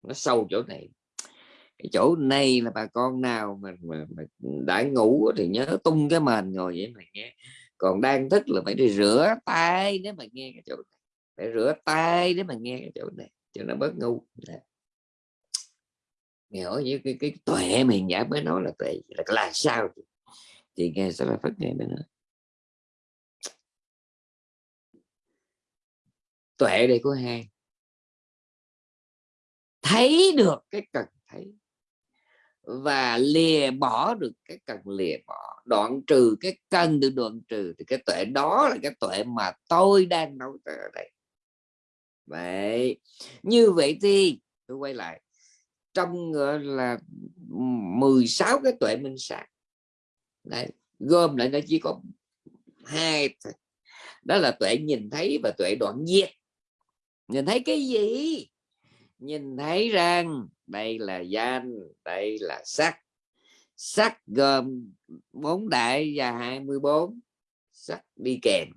Nó sâu chỗ này. Cái chỗ này là bà con nào mà, mà, mà đã ngủ thì nhớ tung cái mền ngồi vậy mà nghe. Còn đang thức là phải đi rửa tay để mà nghe cái chỗ này. Phải rửa tay để mà nghe cái chỗ này cho nó bớt ngu. Nghe hỏi như cái, cái tuệ mình giả mới nói là tuệ là là sao? Thì nghe sao phải phát nghe mới nói. Tuệ đây có hai thấy được cái cần thấy và lìa bỏ được cái cần lìa bỏ. Đoạn trừ cái cần được đoạn trừ thì cái tuệ đó là cái tuệ mà tôi đang nói ở đây. Vậy như vậy thì tôi quay lại. Trong gọi là 16 cái tuệ minh sát. Đấy, gom lại nó chỉ có hai đó là tuệ nhìn thấy và tuệ đoạn diệt nhìn thấy cái gì? Nhìn thấy rằng đây là danh, đây là sắc. Sắc gồm bốn đại và 24 sắc đi kèm.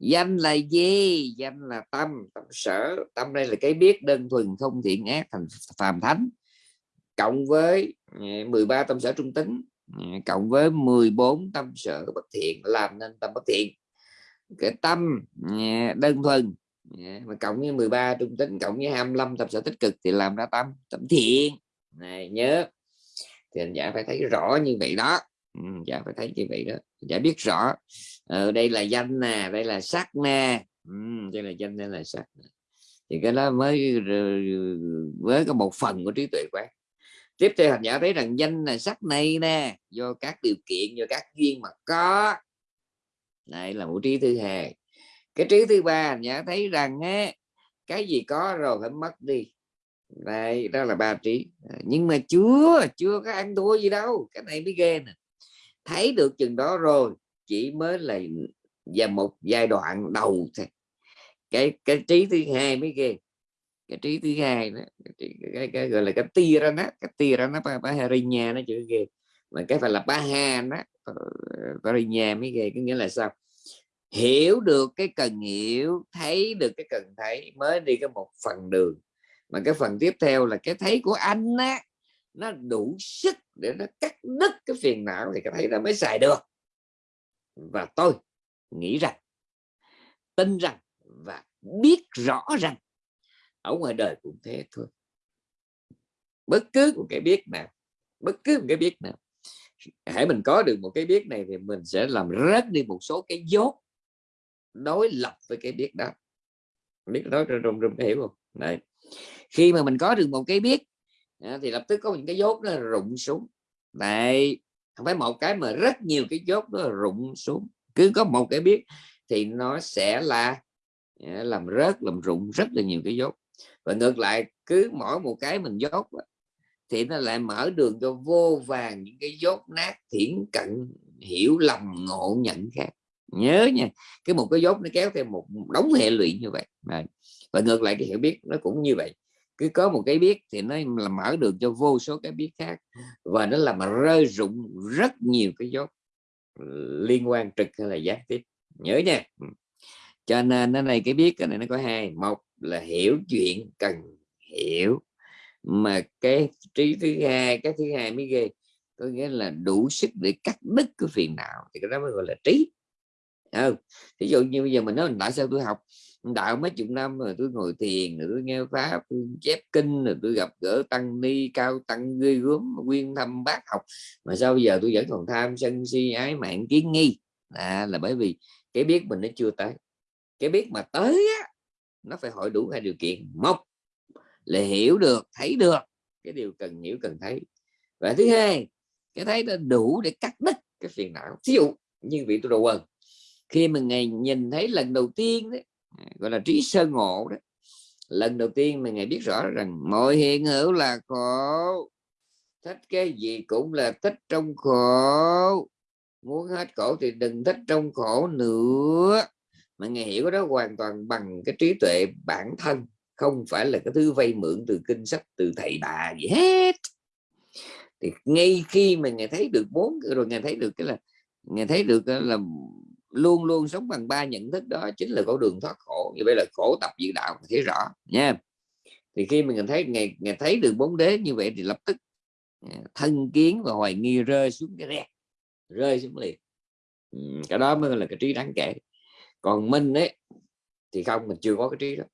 Danh là gì? Danh là tâm tâm sở. Tâm đây là cái biết đơn thuần, không thiện ác, thành phàm thánh. Cộng với à, 13 tâm sở trung tính à, cộng với 14 tâm sở bất thiện, làm nên tâm bất thiện. Cái tâm à, đơn thuần Dạ, mà cộng với 13 trung tính cộng với 25 tâm sở tích cực thì làm ra tâm tâm thiện. Này nhớ. Thì anh giả phải thấy rõ như vậy đó. Ừ, giả phải thấy như vậy đó. Giả biết rõ. Ờ, đây là danh nè đây là sắc nè. Ừ, đây là danh đây là sắc thì cái đó mới với có một phần của trí tuệ quán. Tiếp theo hành giả thấy rằng danh là sắc này nè do các điều kiện do các duyên mà có. Đây là vũ trí thứ hai cái trí thứ ba nhã thấy rằng á, cái gì có rồi phải mất đi. Đây đó là ba trí. À, nhưng mà chưa chưa có ăn thua gì đâu cái này mới ghê nè. Thấy được chừng đó rồi chỉ mới là và một giai đoạn đầu thôi. Cái cái trí thứ hai mới ghê. Cái trí thứ hai đó cái, cái, cái gọi là cái tia ra nó cái tia ra nó ba harinya nó chữ ghê. Mà cái phải là ba ha nó ờ, harinya mới ghê có nghĩa là sao? Hiểu được cái cần hiểu, thấy được cái cần thấy mới đi cái một phần đường. Mà cái phần tiếp theo là cái thấy của anh á, nó đủ sức để nó cắt đứt cái phiền não thì cái thấy nó mới xài được. Và tôi nghĩ rằng, tin rằng và biết rõ rằng ở ngoài đời cũng thế thôi. Bất cứ một cái biết nào, bất cứ một cái biết nào hãy mình có được một cái biết này thì mình sẽ làm rớt đi một số cái dốt đối lập với cái biết đó. Biết nói rùng rùng hiểu không? Này khi mà mình có được một cái biết à, thì lập tức có những cái dốt nó rụng xuống. Đấy, không phải một cái mà rất nhiều cái dốt nó rụng xuống. Cứ có một cái biết thì nó sẽ là à, làm rớt, làm rụng rất là nhiều cái dốt. Và ngược lại, cứ mỗi một cái mình dốt thì nó lại mở đường cho vô vàng những cái dốt nát, thiển cận, hiểu lầm, ngộ nhận khác nhớ nha, cái một cái dốt nó kéo theo một đống hệ lụy như vậy. Và ngược lại cái hiểu biết nó cũng như vậy. Cứ có một cái biết thì nó là mở đường cho vô số cái biết khác, và nó làm rơi rụng rất nhiều cái dốt liên quan trực hay là gián tiếp. Nhớ nha. Ừ. Cho nên nó này cái biết cái này nó có hai, một là hiểu chuyện cần hiểu, mà cái trí thứ hai, cái thứ hai mới ghê, có nghĩa là đủ sức để cắt đứt cái phiền não, thì cái đó mới gọi là trí. Ừ, không ví dụ như bây giờ mình nói tại sao tôi học đạo mấy chục năm rồi tôi ngồi thiền rồi tôi nghe pháp tôi chép kinh rồi tôi gặp gỡ tăng ni cao tăng ghê gớm nguyên thăm bác học. Mà sao bây giờ tôi vẫn còn tham sân si ái mạng kiến nghi? À, là bởi vì cái biết mình nó chưa tới. Cái biết mà tới á nó phải hỏi đủ hai điều kiện. Một là hiểu được thấy được. Cái điều cần hiểu cần thấy. Và thứ hai cái thấy nó đủ để cắt đứt cái phiền não. Thí dụ như vị tôi đầu quần khi mà ngày nhìn thấy lần đầu tiên đấy, gọi là trí sơ ngộ đó, lần đầu tiên mà ngài biết rõ rằng mọi hiện hữu là khổ, thích cái gì cũng là thích trong khổ. Muốn hết khổ thì đừng thích trong khổ nữa. Mà ngài hiểu đó hoàn toàn bằng cái trí tuệ bản thân, không phải là cái thứ vay mượn từ kinh sách, từ thầy bà gì hết. Thì ngay khi mà ngài thấy được bốn, rồi ngài thấy được cái là, ngài thấy được là luôn luôn sống bằng ba nhận thức đó chính là con đường thoát khổ. Như vậy là khổ tập dự đạo thấy rõ nha. Thì khi mình thấy ngày ngày thấy được bốn đế như vậy thì lập tức à, thân kiến và hoài nghi rơi xuống cái rẹt rơi xuống liền. Cái đó mới là cái trí đáng kể. Còn minh ấy thì không mình chưa có cái trí đó.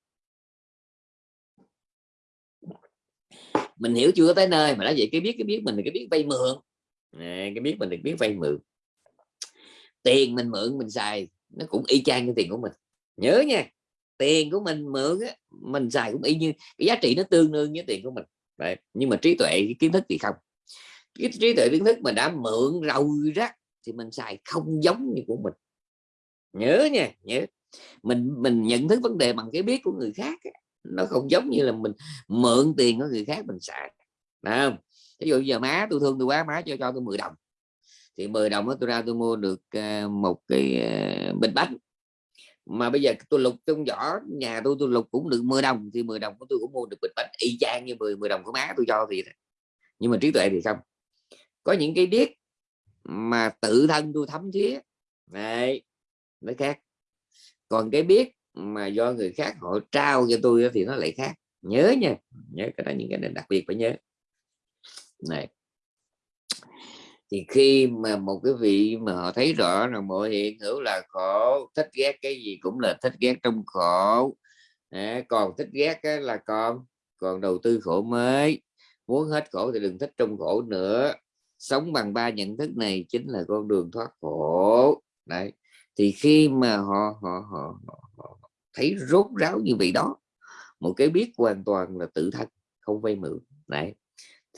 Mình hiểu chưa tới nơi mà đã vậy cái biết cái biết mình là cái biết vay mượn. À, cái biết mình được biết vay mượn tiền mình mượn mình xài nó cũng y chang cái tiền của mình. Nhớ nha tiền của mình mượn á, mình xài cũng y như cái giá trị nó tương đương với tiền của mình. Đấy. nhưng mà trí tuệ kiến thức thì không. Cái trí tuệ kiến thức mà đã mượn rồi rác thì mình xài không giống như của mình. Nhớ nha nhớ. Mình mình nhận thức vấn đề bằng cái biết của người khác nó không giống như là mình mượn tiền của người khác mình xài. Đấy không? Ví dụ giờ má tôi thương tôi quá má cho cho tôi 10 đồng thì 10 đồng đó tôi ra tôi mua được ờ, một cái ờ, bình bánh. Mà bây giờ tôi lục trong giỏ nhà tôi tôi lục cũng được 10 đồng, thì 10 đồng của tôi cũng mua được bình bánh y chang như 10 10 đồng của má tôi cho thì nhưng mà trí tuệ thì không. Có những cái biết mà tự thân tôi thấm thía này nó khác. Còn cái biết mà do người khác họ trao cho tôi thì nó lại khác. Nhớ nha, nhớ cái đó, những cái này đặc biệt phải nhớ. Này thì khi mà một cái vị mà họ thấy rõ là mọi hiện hữu là khổ thích ghét cái gì cũng là thích ghét trong khổ. À, còn thích ghét là còn còn đầu tư khổ mới. Muốn hết khổ thì đừng thích trong khổ nữa. Sống bằng ba nhận thức này chính là con đường thoát khổ. Đấy. Thì khi mà họ họ họ, họ, họ thấy rốt ráo như vậy đó một cái biết hoàn toàn là tự thân không vay mượn. Đấy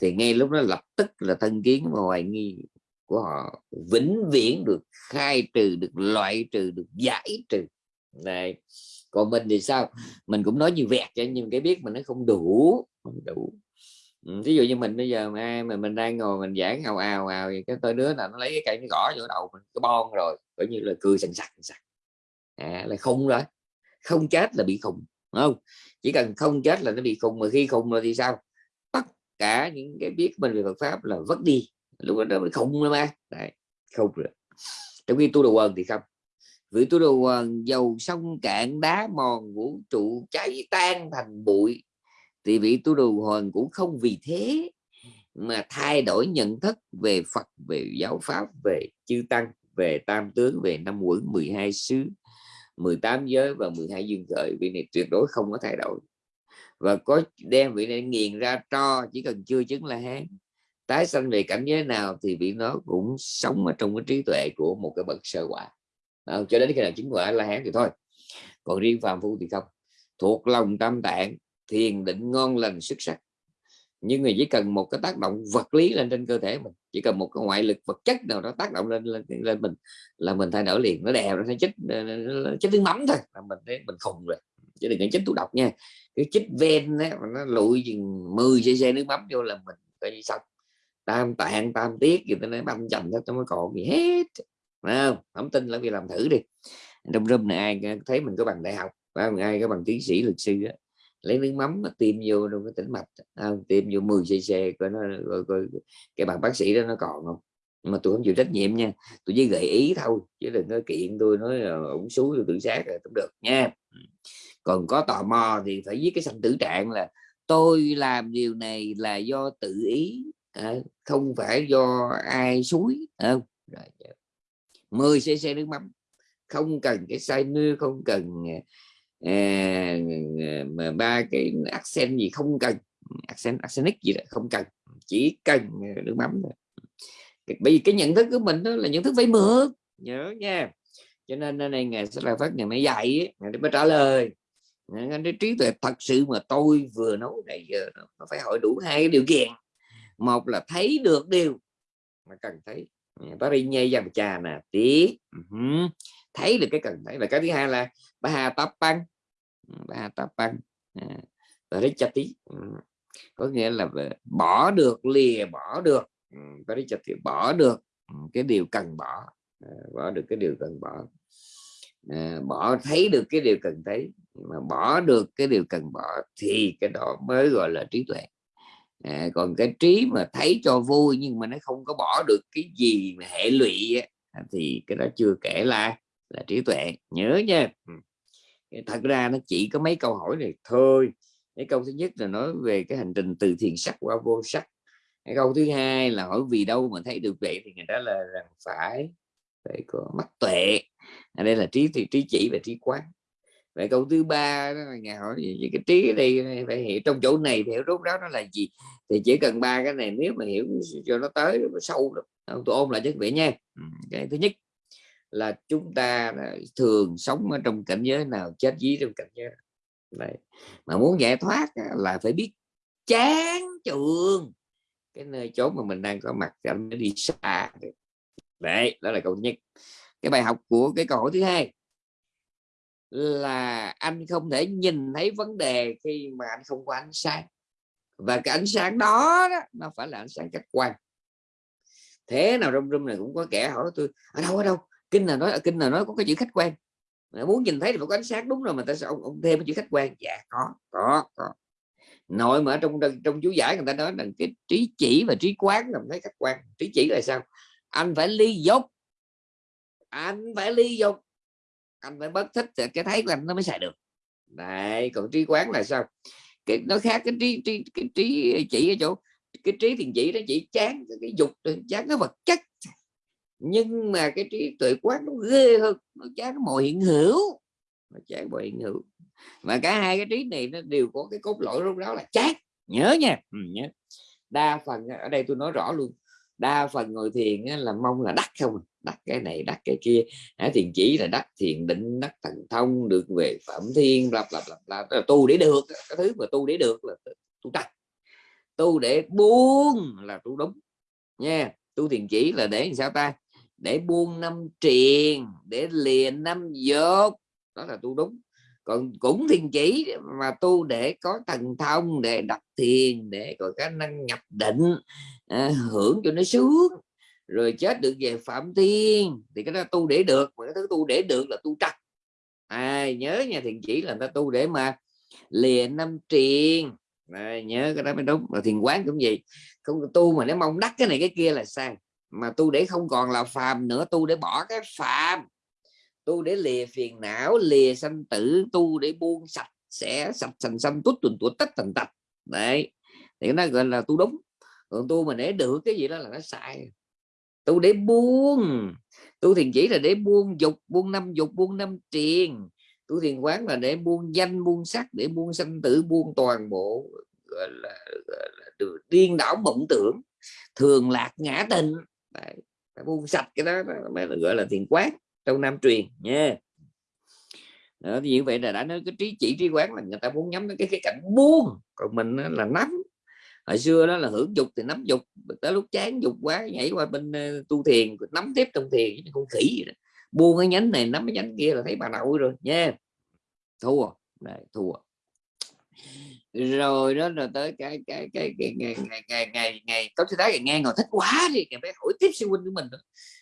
thì ngay lúc đó lập tức là thân kiến và hoài nghi của họ vĩnh viễn được khai trừ được loại trừ được giải trừ. Này còn mình thì sao? Mình cũng nói như vẹt cho nhưng cái biết mình nó không đủ không đủ. Ừ, Ví dụ như mình bây giờ mà mình mình đang ngồi mình giảng ào ào ào thì cái tôi đứa là nó lấy cái cây nó gõ vô đầu mình cái bon rồi coi như là cười sành sặc sặc. À, là khùng rồi. Không chết là bị khùng đúng không? Chỉ cần không chết là nó bị khùng mà khi khùng rồi thì sao? Cả những cái biết mình về Phật pháp là vất đi. Lúc đó mới khùng rồi mà Đấy, không rồi. Trong khi tu đồ quần thì không. Vì tu đồ quần dầu sông cạn đá mòn vũ trụ cháy tan thành bụi. Thì vị tu đồ hoàn cũng không vì thế mà thay đổi nhận thức về Phật về giáo pháp về chư tăng về tam tướng về năm quẩn 12 xứ 18 giới và 12 dương khởi. Vì này tuyệt đối không có thay đổi và có đem vị này nghiền ra cho chỉ cần chưa chứng là hán tái sanh về cảnh giới nào thì vị nó cũng sống ở trong cái trí tuệ của một cái bậc sơ quả. À, cho đến khi nào chứng quả là hán thì thôi. Còn riêng phàm phu thì không. Thuộc lòng tâm tạng thiền định ngon lành xuất sắc. Nhưng mà chỉ cần một cái tác động vật lý lên trên cơ thể mình chỉ cần một cái ngoại lực vật chất nào đó tác động lên lên, lên mình là mình thay đổi liền. Nó đè nó chết nó chết tiếng mắm thôi là mình thấy mình khùng rồi chứ đừng có chích thuốc độc nha. Cái chích ven đó, nó lụi chừng 10 cc nước mắm vô là mình coi như xong. Tam tạng tam tiết gì tôi nói băm chành hết trong cái còn gì hết không? Không tin là vì làm thử đi. Trong room này ai thấy mình có bằng đại học không? ai có bằng tiến sĩ luật sư đó, lấy nước mắm mà tiêm vô trong cái tĩnh mạch không? tiêm vô 10 cc coi nó coi, coi, cái bằng bác sĩ đó nó còn không? Mà tôi không chịu trách nhiệm nha. Tôi chỉ gợi ý thôi chứ đừng có kiện tôi nói ổng xúi tôi tự sát rồi cũng được nha còn có tò mò thì phải viết cái sanh tử trạng là tôi làm điều này là do tự ý ờ, không phải do ai suối không ờ, rồi 10 cc nước mắm. Không cần cái say mưa không cần à, mà ba cái accent gì không cần. Accent accentic gì đó không cần. Chỉ cần nước mắm thôi. Bởi vì cái nhận thức của mình đó là nhận thức phải mượn nhớ nha. Cho nên nên này ngày sẽ là phát ngày mới dạy ngày mới trả lời cái trí tuệ thật sự mà tôi vừa nói này giờ nó phải hỏi đủ hai cái điều kiện. Một là thấy được điều mà cần thấy. Parinye dòng trà nè tí thấy được cái cần thấy và cái thứ hai là ba hà tập băng ba tập băng và đấy chặt tí có nghĩa là bỏ được, lìa bỏ được. Và đấy chặt tí bỏ được cái điều cần bỏ. Bỏ được cái điều cần bỏ. Bỏ thấy được cái điều cần thấy mà bỏ được cái điều cần bỏ thì cái đó mới gọi là trí tuệ. À, còn cái trí mà thấy cho vui nhưng mà nó không có bỏ được cái gì mà hệ lụy à, thì cái đó chưa kể là là trí tuệ. Nhớ nha. Thật ra nó chỉ có mấy câu hỏi này thôi. Cái câu thứ nhất là nói về cái hành trình từ thiền sắc qua vô sắc. Cái câu thứ hai là hỏi vì đâu mà thấy được vậy thì người ta là rằng phải phải có mắt tuệ. Ở đây là trí thì trí chỉ và trí quán vậy câu thứ ba đó là nhà hỏi gì cái trí đây phải hiểu, trong chỗ này thì hiểu rốt ráo nó là gì? Thì chỉ cần ba cái này nếu mà hiểu cho nó tới nó sâu được tôi ôm lại cho vị nha. Cái thứ nhất là chúng ta thường sống ở trong cảnh giới nào, chết dí trong cảnh giới Đấy. mà muốn giải thoát là phải biết chán trường cái nơi chốn mà mình đang có mặt cảnh nó đi xa đấy, đó là câu nhất. Cái bài học của cái câu hỏi thứ hai là anh không thể nhìn thấy vấn đề khi mà anh không có ánh sáng. Và cái ánh sáng đó, đó nó phải là ánh sáng khách quan. Thế nào trong room này cũng có kẻ hỏi tôi ở đâu ở đâu? Kinh là nói ở kinh là nói có cái chữ khách quan. Mà muốn nhìn thấy thì phải có ánh sáng đúng rồi mà tại sao ông, ông thêm cái chữ khách quan? Dạ có có có. Nội mà ở trong trong chú giải người ta nói rằng cái trí chỉ và trí quán là thấy khách quan. Trí chỉ là sao? Anh phải ly dục anh phải ly dục anh phải bất thích thì cái thấy của anh nó mới xài được. Đấy còn trí quán là sao? Cái nó khác cái trí trí cái trí chỉ ở chỗ cái trí thiền chỉ nó chỉ chán cái dục chán cái vật chất. Nhưng mà cái trí tuệ quán nó ghê hơn nó chán mọi hiện hữu. Nó chán mọi hiện hữu. Mà cả hai cái trí này nó đều có cái cốt lõi lúc đó là chán. Nhớ nha. Ừ, nhớ. Đa phần ở đây tôi nói rõ luôn đa phần ngồi thiền là mong là đắc không. À đắc cái này đắc cái kia. À, thiền chỉ là đắc thiền định đắc thần thông được về phẩm thiên bla bla bla bla. Tu để được cái thứ mà tu để được là tu đặt tu để buông là tu đúng nha. Tu thiền chỉ là để sao ta? Để buông năm triền để liền năm dốt. Đó là tu đúng. Còn cũng thiền chỉ mà tu để có thần thông để đặt thiền để có khả năng nhập định à, hưởng cho nó sướng rồi chết được về phạm thiên thì cái đó tu để được mà cái thứ tu để được là tu trật à, nhớ nha thiền chỉ là ta tu để mà lìa năm triền. À, nhớ cái đó mới đúng. Mà thiền quán cũng vậy. Không tu mà nếu mong đắc cái này cái kia là sai. Mà tu để không còn là phàm nữa tu để bỏ cái phàm. Tu để lìa phiền não lìa sanh tử tu để buông sạch sẽ sạch sành xanh tút tuần tuột tất thành tạch. Đấy thì nó gọi là tu đúng. Còn tu mà để được cái gì đó là nó sai tu để buông tu thiền chỉ là để buông dục buông năm dục buông năm triền. Tu thiền quán là để buông danh buông sắc để buông sanh tử buông toàn bộ gọi là, gọi là điên đảo mộng tưởng thường lạc ngã tình. Đấy, buông sạch cái đó mới gọi là thiền quán trong nam truyền nha đó, như vậy là đã nói cái trí chỉ trí quán là người ta muốn nhắm đến cái cái cảnh buông còn mình là nắm hồi xưa đó là hưởng dục thì nắm dục, tới lúc chán dục quá nhảy qua bên ờ, tu thiền nắm tiếp trong thiền con khỉ vậy đó. buông cái nhánh này, nắm cái nhánh kia là thấy bà nội rồi, nha. Thua. Này thua rồi đó là tới cái cái cái, cái ngày ngày ngày ngày ngày có thứ ngày nghe ngồi thích quá thì phải hỏi tiếp sư huynh của mình đó.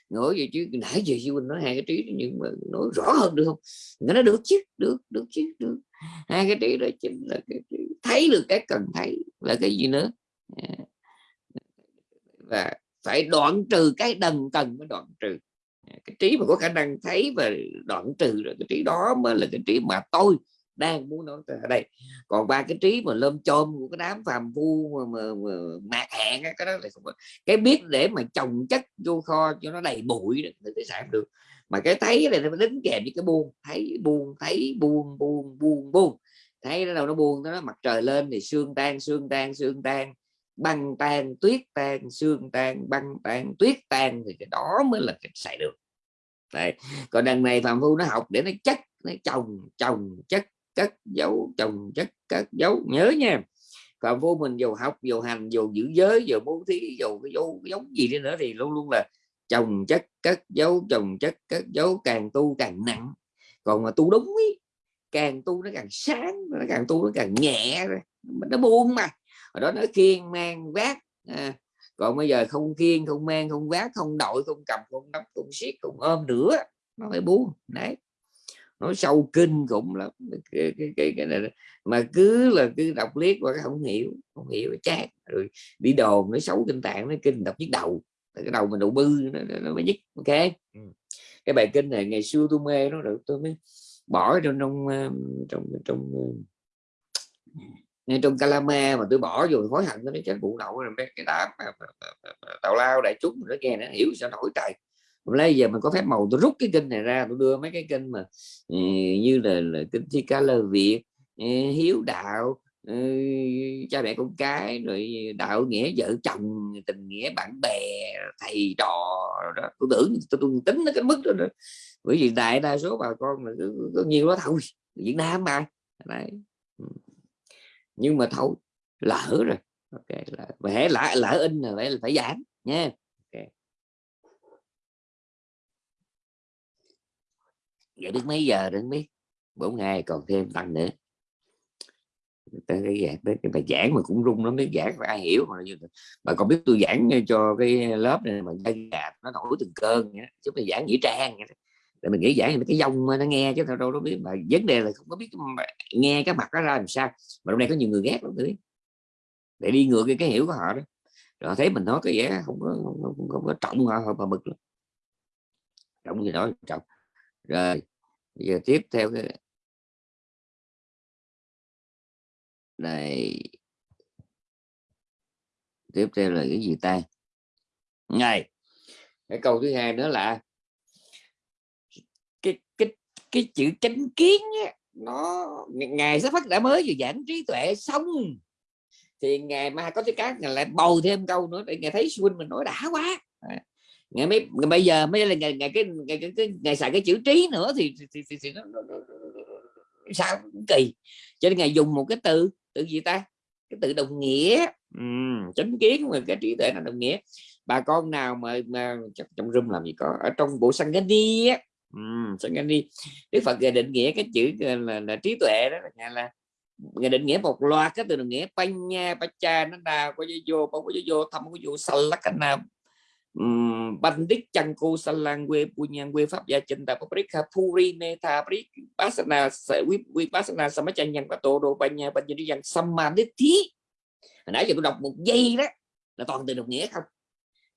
Ngồi gì chứ nãy giờ sư huynh nói hai cái trí nhưng mà nói rõ hơn được không? Nó được chứ được được chứ được. Hai cái trí đó chính là cái thấy được cái cần thấy là cái gì nữa? À, và phải đoạn trừ cái đần cần mới đoạn trừ. À, cái trí mà có khả năng thấy và đoạn trừ rồi cái trí đó mới là cái trí mà tôi đang muốn nói ở đây. Còn ba cái trí mà lơm chôm của cái đám phàm phu mà, mà, mà mạc hẹn cái đó là không cái biết để mà trồng chất vô kho cho nó đầy bụi thì sản được. Mà cái thấy này nó đính kèm với cái buông. Thấy buông thấy buông buông buông buông. Thấy nó đâu nó buông nó mặt trời lên thì sương tan sương tan sương tan. Băng tan tuyết tan sương tan băng tan tuyết tan thì cái đó mới là cái xài được. Đấy. còn đằng này phàm phu nó học để nó chất nó trồng trồng chất cất dấu trồng chất cất dấu. Nhớ nha còn vô mình dù học dù hành dù giữ giới dù bố thí dù cái dấu giống gì đi nữa thì luôn luôn là trồng chất cất dấu trồng chất cất dấu càng tu càng nặng. Còn mà tu đúng ý, càng tu nó càng sáng nó càng tu nó càng nhẹ rồi nó buông mà. Ở đó nó khiên mang vác à, còn bây giờ không khiên không mang không vác không đội không cầm không nắm không siết không ôm nữa nó phải buông. Đấy nói sâu kinh cũng lắm. Cái, cái, cái, cái này mà cứ là cứ đọc liếc qua không hiểu không hiểu chát. Rồi đi đồn nó xấu kinh tạng nó kinh đọc nhức đầu. Cái đầu mình đầu bư nó, nó mới nhức ok? Ừ. cái bài kinh này ngày xưa tôi mê nó được tôi mới bỏ trong trong trong trong ngay trong calama mà tôi bỏ vô hối hận nó chết vụ đậu rồi cái đám tàu lao đại chúng. Nó nghe nó hiểu sao nổi trời lấy giờ mình có phép màu tôi rút cái kinh này ra tôi đưa mấy cái kinh mà ừ, như là, là kinh thi ca lơ việt ừ, hiếu đạo ừ, cha mẹ con cái rồi đạo nghĩa vợ chồng tình nghĩa bạn bè thầy trò đó. Tôi tưởng tôi, tôi tính nó cái mức đó nữa. Bởi vì đại đa số bà con là có nhiều đó thôi. Việt Nam mà đấy. Nhưng mà thôi lỡ rồi. Ok là lỡ lỡ in là phải phải giảm nha. Vậy đến mấy giờ đến biết bốn ngày còn thêm tăng nữa. Tới cái giảng tới cái bài giảng mà cũng rung lắm biết giảng phải ai hiểu mà như mà còn biết tôi giảng cho cái lớp này mà gạt nó nổi từng cơn nhá chứ mà giảng nghĩa trang để mình nghĩ giảng cái dông nó nghe chứ đâu đâu biết. Mà vấn đề là không có biết nghe cái mặt nó ra làm sao. Mà hôm nay có nhiều người ghét lắm tôi để đi ngược cái, cái hiểu của họ đó. Rồi thấy mình nói cái vẻ không có không, không, không có trọng họ mà mực lắm. Trọng gì đó trọng. Rồi giờ tiếp theo cái này. Tiếp theo là cái gì ta? Ngày cái câu thứ hai nữa là cái cái cái chữ chánh kiến á, nó ngày sẽ phát đã mới vừa giảng trí tuệ xong. Thì ngày mai có cái cá ngài lại bầu thêm câu nữa để ngày thấy xuân mình nói đã quá ngày mấy ngày bây giờ mới là ngày ngày cái ngày cái, cái ngày xài cái chữ trí nữa thì, thì, thì, thì nó, nó, nó, sao kỳ. Cho nên ngày dùng một cái từ từ gì ta? Cái từ đồng nghĩa. Uhm, chánh kiến mà cái trí tuệ là đồng nghĩa. Bà con nào mà mà trong room làm gì có. Ở trong bộ đi á. Sanh cái đi Đức Phật định nghĩa cái chữ là, là, là trí tuệ đó là, là người định nghĩa một loạt cái từ định nghĩa. Panya pacha nó nào có vô có vô thăm có vô salakana bandit nào cô salang quê punyan quê pháp, gia chân ta paprika, puri meta prik pasana quý quý pasana samachan nhân có tổ đồ panya panya đi dần samadhi hồi nãy giờ tôi đọc một giây đó, là toàn từ đồng nghĩa không?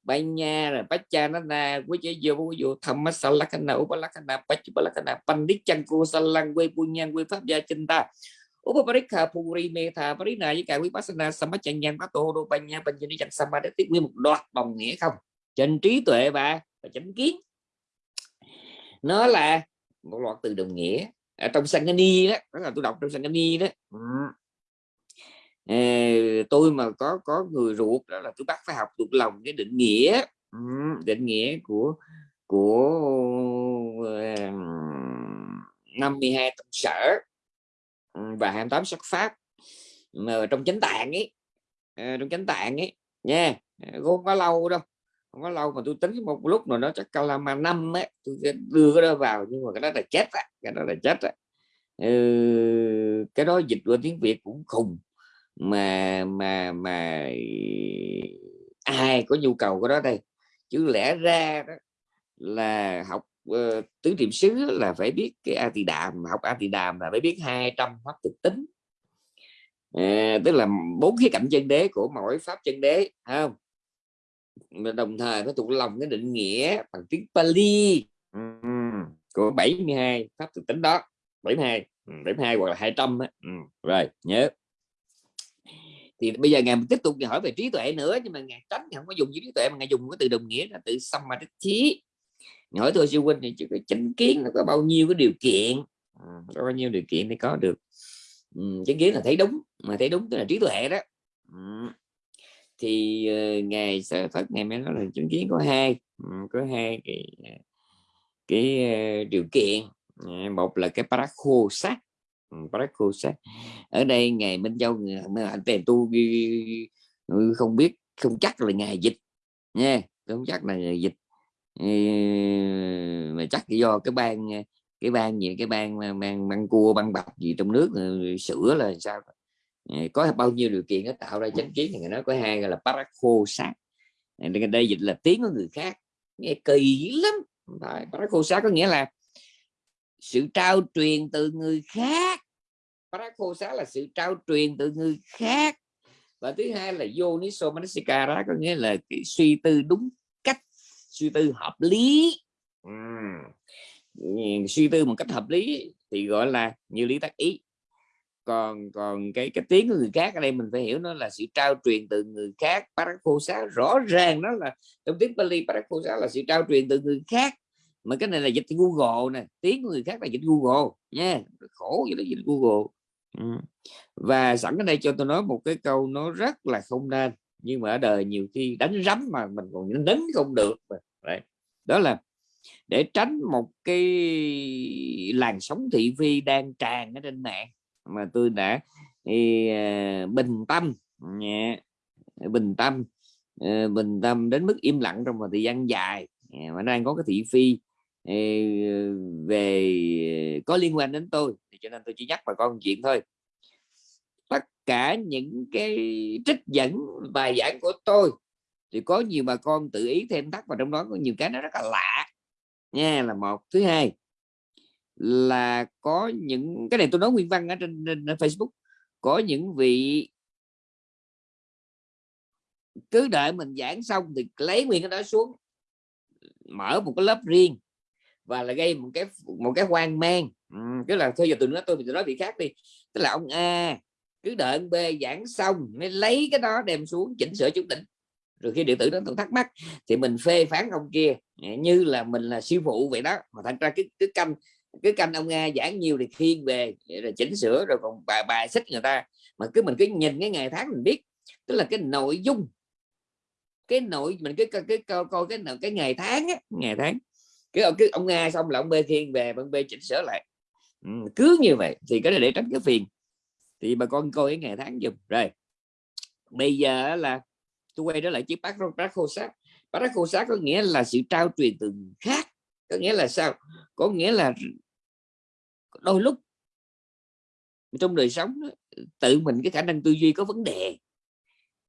Banya rồi Pacha nó là quý chế vô vô vô thầm salakana upalakana pachupalakana đích chăng cô salang quê punyan quê pháp, gia chân ta Upaparikha Puri Metha Parina với cả Vipassana Samachanyan Pato Đô Banya Banya Chẳng Samadhi nguyên một loạt đồng nghĩa không? Trên trí tuệ và, và chánh kiến. Nó là một loạt từ đồng nghĩa. Ở trong Sangani đó đó là tôi đọc trong Sangani đó. Ừ. à, tôi mà có có người ruột đó là tôi bắt phải học thuộc lòng cái định nghĩa. Ừ, định nghĩa của của uh, 52 tông sở và 28 sắc pháp. Mà trong chánh tạng ấy à, trong chánh tạng ấy nha không có lâu đâu không có lâu mà tôi tính một lúc rồi nó chắc calama năm ấy tôi sẽ đưa cái đó vào nhưng mà cái đó là chết á cái đó là chết á. Ừ, cái đó dịch qua tiếng việt cũng khùng mà mà mà ai có nhu cầu của đó đây? Chứ lẽ ra đó là học uh, tứ niệm xứ là phải biết cái a tỳ đàm học a tỳ đàm là phải biết 200 pháp thực tính. À, tức là bốn khía cạnh chân đế của mỗi pháp chân đế không? Mà đồng thời phải thuộc lòng cái định nghĩa bằng tiếng Pali của 72 pháp thực tính đó. 72 72 hoặc là 200 á. Ừ, rồi nhớ. Thì bây giờ ngài tiếp tục hỏi về trí tuệ nữa nhưng mà ngài tránh không có dùng trí tuệ mà ngài dùng cái từ đồng nghĩa là từ samadhi. Hỏi tôi sư huynh thì chỉ có chánh kiến nó có bao nhiêu cái điều kiện? Có bao nhiêu điều kiện để có được? Chánh kiến là thấy đúng mà thấy đúng tức là trí tuệ đó thì ờ, uh, ngài sở ờ, phật ngài mới nói là chứng kiến có hai ừ, có hai cái ờ, cái uh, điều kiện. Một là cái parakho sát ừ, parakho sát ở đây ngài minh châu anh tiền tu ừ, không biết không chắc là ngài dịch nha không chắc là ngài dịch. Mà chắc do cái ban cái ban gì cái ban mang mang cua băng bạc gì trong nước sữa là sao? Ờ, có bao nhiêu điều kiện nó tạo ra chánh kiến thì người nói có hai, gọi là parakho sát ờ, đây dịch là tiếng của người khác, nghe kỳ lắm parakho sát có nghĩa là sự trao truyền từ người khác. Parakho sát là sự trao truyền từ người khác. Và thứ hai là yoniso manasikara có nghĩa là cái suy tư đúng cách, suy tư hợp lý. Uhm. suy tư một cách hợp lý thì gọi là như lý tác ý còn còn cái cái tiếng của người khác ở đây mình phải hiểu nó là sự trao truyền từ người khác parakhosa rõ ràng đó là, trong tiếng bali parakhosa là sự trao truyền từ người khác mà cái này là dịch Google nè, tiếng của người khác là dịch Google nha khổ vậy đó, dịch Google ừ. và sẵn ở đây cho tôi nói một cái câu nó rất là không nên, nhưng mà ở đời nhiều khi đánh rắm mà mình còn đánh không được Đấy. đó là để tránh một cái làn sóng thị phi đang tràn ở trên mạng mà tôi đã thì, à, bình tâm nhẹ bình tâm ờ, bình tâm đến mức im lặng trong một thời gian dài. Mà đang có cái thị phi ờ, về ờ, có liên quan đến tôi. Thì cho nên tôi chỉ nhắc bà con chuyện thôi. Tất cả những cái trích dẫn bài giảng của tôi thì có nhiều bà con tự ý thêm thắt vào trong đó có nhiều cái nó rất là lạ. Nha là một. Thứ hai là có những cái này tôi nói nguyên văn ở trên, trên, Facebook có những vị cứ đợi mình giảng xong thì lấy nguyên cái đó xuống mở một cái lớp riêng và là gây một cái một cái hoang mang. Ừ, cái là thôi giờ tôi nói tôi tôi nói vị khác đi. Tức là ông A cứ đợi ông B giảng xong mới lấy cái đó đem xuống chỉnh sửa chút đỉnh rồi khi điện tử nó thắc mắc thì mình phê phán ông kia như là mình là sư phụ vậy đó mà thành ra cứ cứ canh cứ canh ông nga giảng nhiều thì thiên về rồi chỉnh sửa rồi còn bài bài xích người ta. Mà cứ mình cứ nhìn cái ngày tháng mình biết tức là cái nội dung cái nội mình cái cái coi coi cái cái ngày tháng á, ngày tháng. Cứ ông cứ ông nga xong là ông b thiên về ông b chỉnh sửa lại. Ừ, cứ như vậy thì cái này để tránh cái phiền. Thì bà con coi cái ngày tháng dùm rồi bây giờ là tôi quay trở lại chiếc bát bát khô sát bát khô sát có nghĩa là sự trao truyền từ khác có nghĩa là sao? Có nghĩa là đôi lúc trong đời sống tự mình cái khả năng tư duy có vấn đề.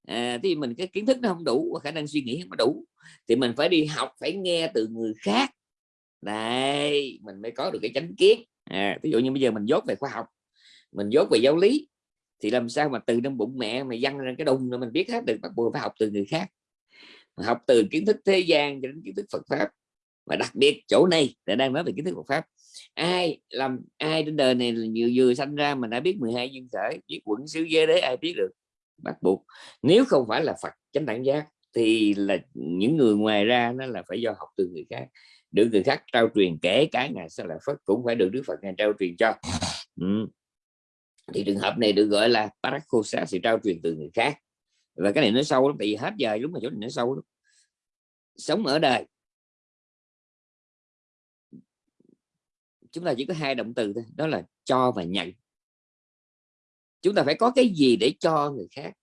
À, thì mình cái kiến thức nó không đủ và khả năng suy nghĩ không đủ thì mình phải đi học phải nghe từ người khác. Đây mình mới có được cái chánh kiến. À, ví dụ như bây giờ mình dốt về khoa học mình dốt về giáo lý thì làm sao mà từ trong bụng mẹ mà dăng ra cái đùng rồi mình biết hết được bắt buộc phải học từ người khác. Học từ kiến thức thế gian cho đến kiến thức Phật pháp và đặc biệt chỗ này là đang nói về kiến thức Phật pháp ai làm, ai trên đời này vừa vừa sanh ra mà đã biết 12 duyên khởi, biết quẩn xứ giới đế ai biết được? Bắt buộc. Nếu không phải là Phật chánh đẳng giác, thì là những người ngoài ra nó là phải do học từ người khác. Được người khác trao truyền, kể cả ngài sẽ là Phật cũng phải được Đức Phật ngài trao truyền cho. Ừ. thì trường hợp này được gọi là parakhosa sự trao truyền từ người khác. Và cái này nó sâu lắm, tại vì hết giờ đúng mà chỗ này nó sâu lắm. Sống ở đời chúng ta chỉ có hai động từ thôi, đó là cho và nhận. Chúng ta phải có cái gì để cho người khác?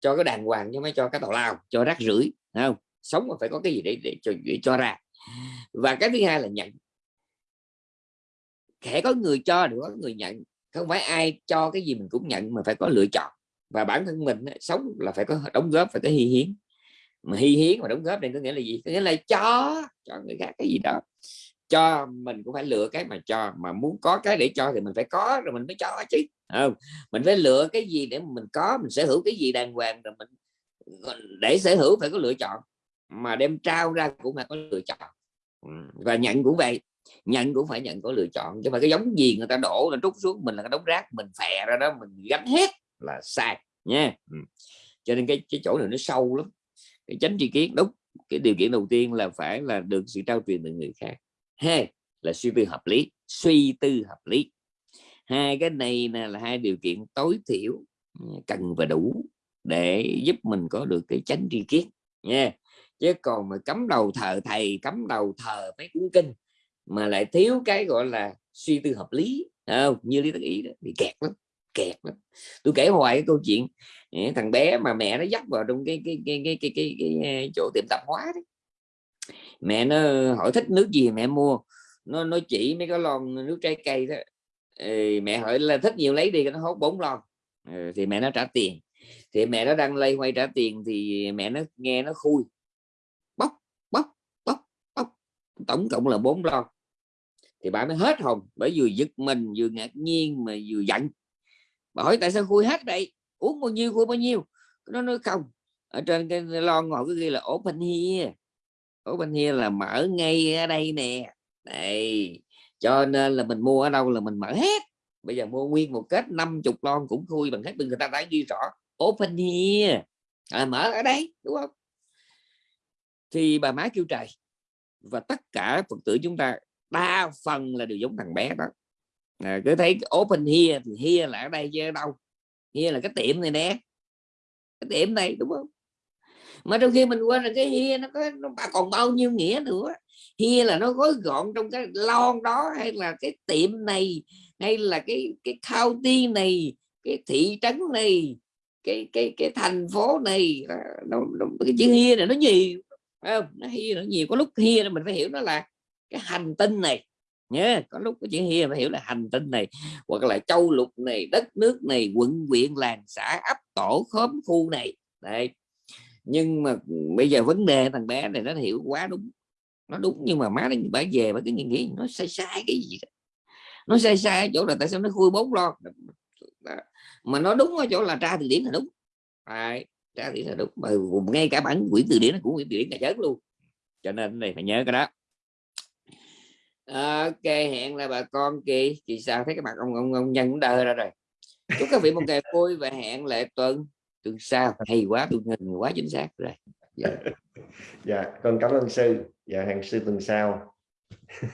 Cho cái đàng hoàng chứ mới cho cái tào lao, cho rác rưởi không? Sống mà phải có cái gì để để cho để cho ra. Và cái thứ hai là nhận. Kẻ có người cho được có người nhận, không phải ai cho cái gì mình cũng nhận mà phải có lựa chọn. Và bản thân mình sống là phải có đóng góp, phải có hy hiến. Mà hy hiến và đóng góp đây có nghĩa là gì? Có nghĩa là cho cho người khác cái gì đó cho mình cũng phải lựa cái mà cho, mà muốn có cái để cho thì mình phải có rồi mình mới cho chứ không? Mình phải lựa cái gì để mình có, mình sở hữu cái gì đàng hoàng rồi mình để sở hữu phải có lựa chọn. Mà đem trao ra cũng phải có lựa chọn. Ừ, và nhận cũng vậy, nhận cũng phải nhận có lựa chọn. Chứ mà cái giống gì người ta đổ là trút xuống mình là cái đống rác, mình phè ra đó, mình gánh hết là sai, nha. Ừ. Cho nên cái cái chỗ này nó sâu lắm. Cái chánh tri kiến, đúng, cái điều kiện đầu tiên là phải là được sự trao truyền từ người khác hai là suy tư hợp lý suy tư hợp lý. Hai cái này là, hai điều kiện tối thiểu ừ, cần và đủ để giúp mình có được cái tránh tri kiến nha. Chứ còn mà cấm đầu thờ thầy cấm đầu thờ mấy cuốn kinh mà lại thiếu cái gọi là suy tư hợp lý không? Như lý tất ý đó bị kẹt lắm kẹt lắm. Tôi kể hoài cái câu chuyện ừ, thằng bé mà mẹ nó dắt vào trong cái cái cái cái, cái, cái, cái chỗ tiệm tạp hóa đấy mẹ nó hỏi thích nước gì mẹ mua. Nó nó chỉ mấy cái lon nước trái cây đó. Ừ, mẹ hỏi là thích nhiều lấy đi nó hốt bốn lon. Ừ, thì mẹ nó trả tiền. Thì mẹ nó đang lây quay trả tiền thì mẹ nó nghe nó khui. Bóc bóc bóc bóc. Tổng cộng là bốn lon. Thì bà mới hết hồn bởi vừa giật mình vừa ngạc nhiên mà vừa giận. Bà hỏi tại sao khui hết đây uống bao nhiêu khui bao nhiêu? Nó nói không. Ở trên cái lon ngồi cái ghi là open here open here là mở ngay ở đây nè. Đây cho nên là mình mua ở đâu là mình mở hết. Bây giờ mua nguyên một kết 50 lon cũng khui bằng hết người ta đã ghi rõ. Open here à, mở ở đây đúng không? Thì bà má kêu trời và tất cả phật tử chúng ta đa phần là đều giống thằng bé đó. À, cứ thấy open here thì here là ở đây chứ ở đâu? Here là cái tiệm này nè. Cái tiệm này đúng không? Mà trong khi mình quên là cái hia nó có nó còn bao nhiêu nghĩa nữa? Hia là nó gói gọn trong cái lon đó hay là cái tiệm này hay là cái cái county này cái thị trấn này cái cái cái thành phố này? Nó, nó, cái chữ hia này nó nhiều không? nó hia nó nhiều. Có lúc here mình phải hiểu nó là cái hành tinh này. Nhé có lúc cái chữ hia phải hiểu là hành tinh này hoặc là châu lục này đất nước này quận huyện làng xã ấp tổ khóm khu này. Đây nhưng mà bây giờ vấn đề thằng bé này nó hiểu quá đúng. Nó đúng nhưng mà má nó bả về bà cái nghĩ nó sai sai cái gì đó. nó sai sai ở chỗ là tại sao nó khui bốn lo. Mà nó đúng ở chỗ là tra từ điển là đúng. Đấy, tra từ điển là đúng. Mà ngay cả bản quyển từ điển nó cũng quyển từ điển cả chết luôn. Cho nên này phải nhớ cái đó. Ok hẹn là bà con kỳ chị sao? Thấy cái mặt ông ông ông nhân cũng đơ ra rồi. Chúc các vị một ngày vui và hẹn lại tuần tuần sau hay quá tôi hình quá chính xác rồi. Dạ. dạ con cảm ơn sư. Dạ hẹn sư tuần sau.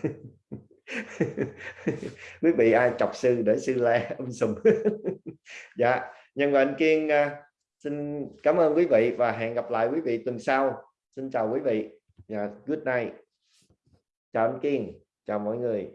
Quý vị ai chọc sư để sư la um sùm. Dạ nhân và anh kiên à, xin cảm ơn quý vị và hẹn gặp lại quý vị tuần sau. Xin chào quý vị. Dạ good night. Chào anh kiên. Chào mọi người.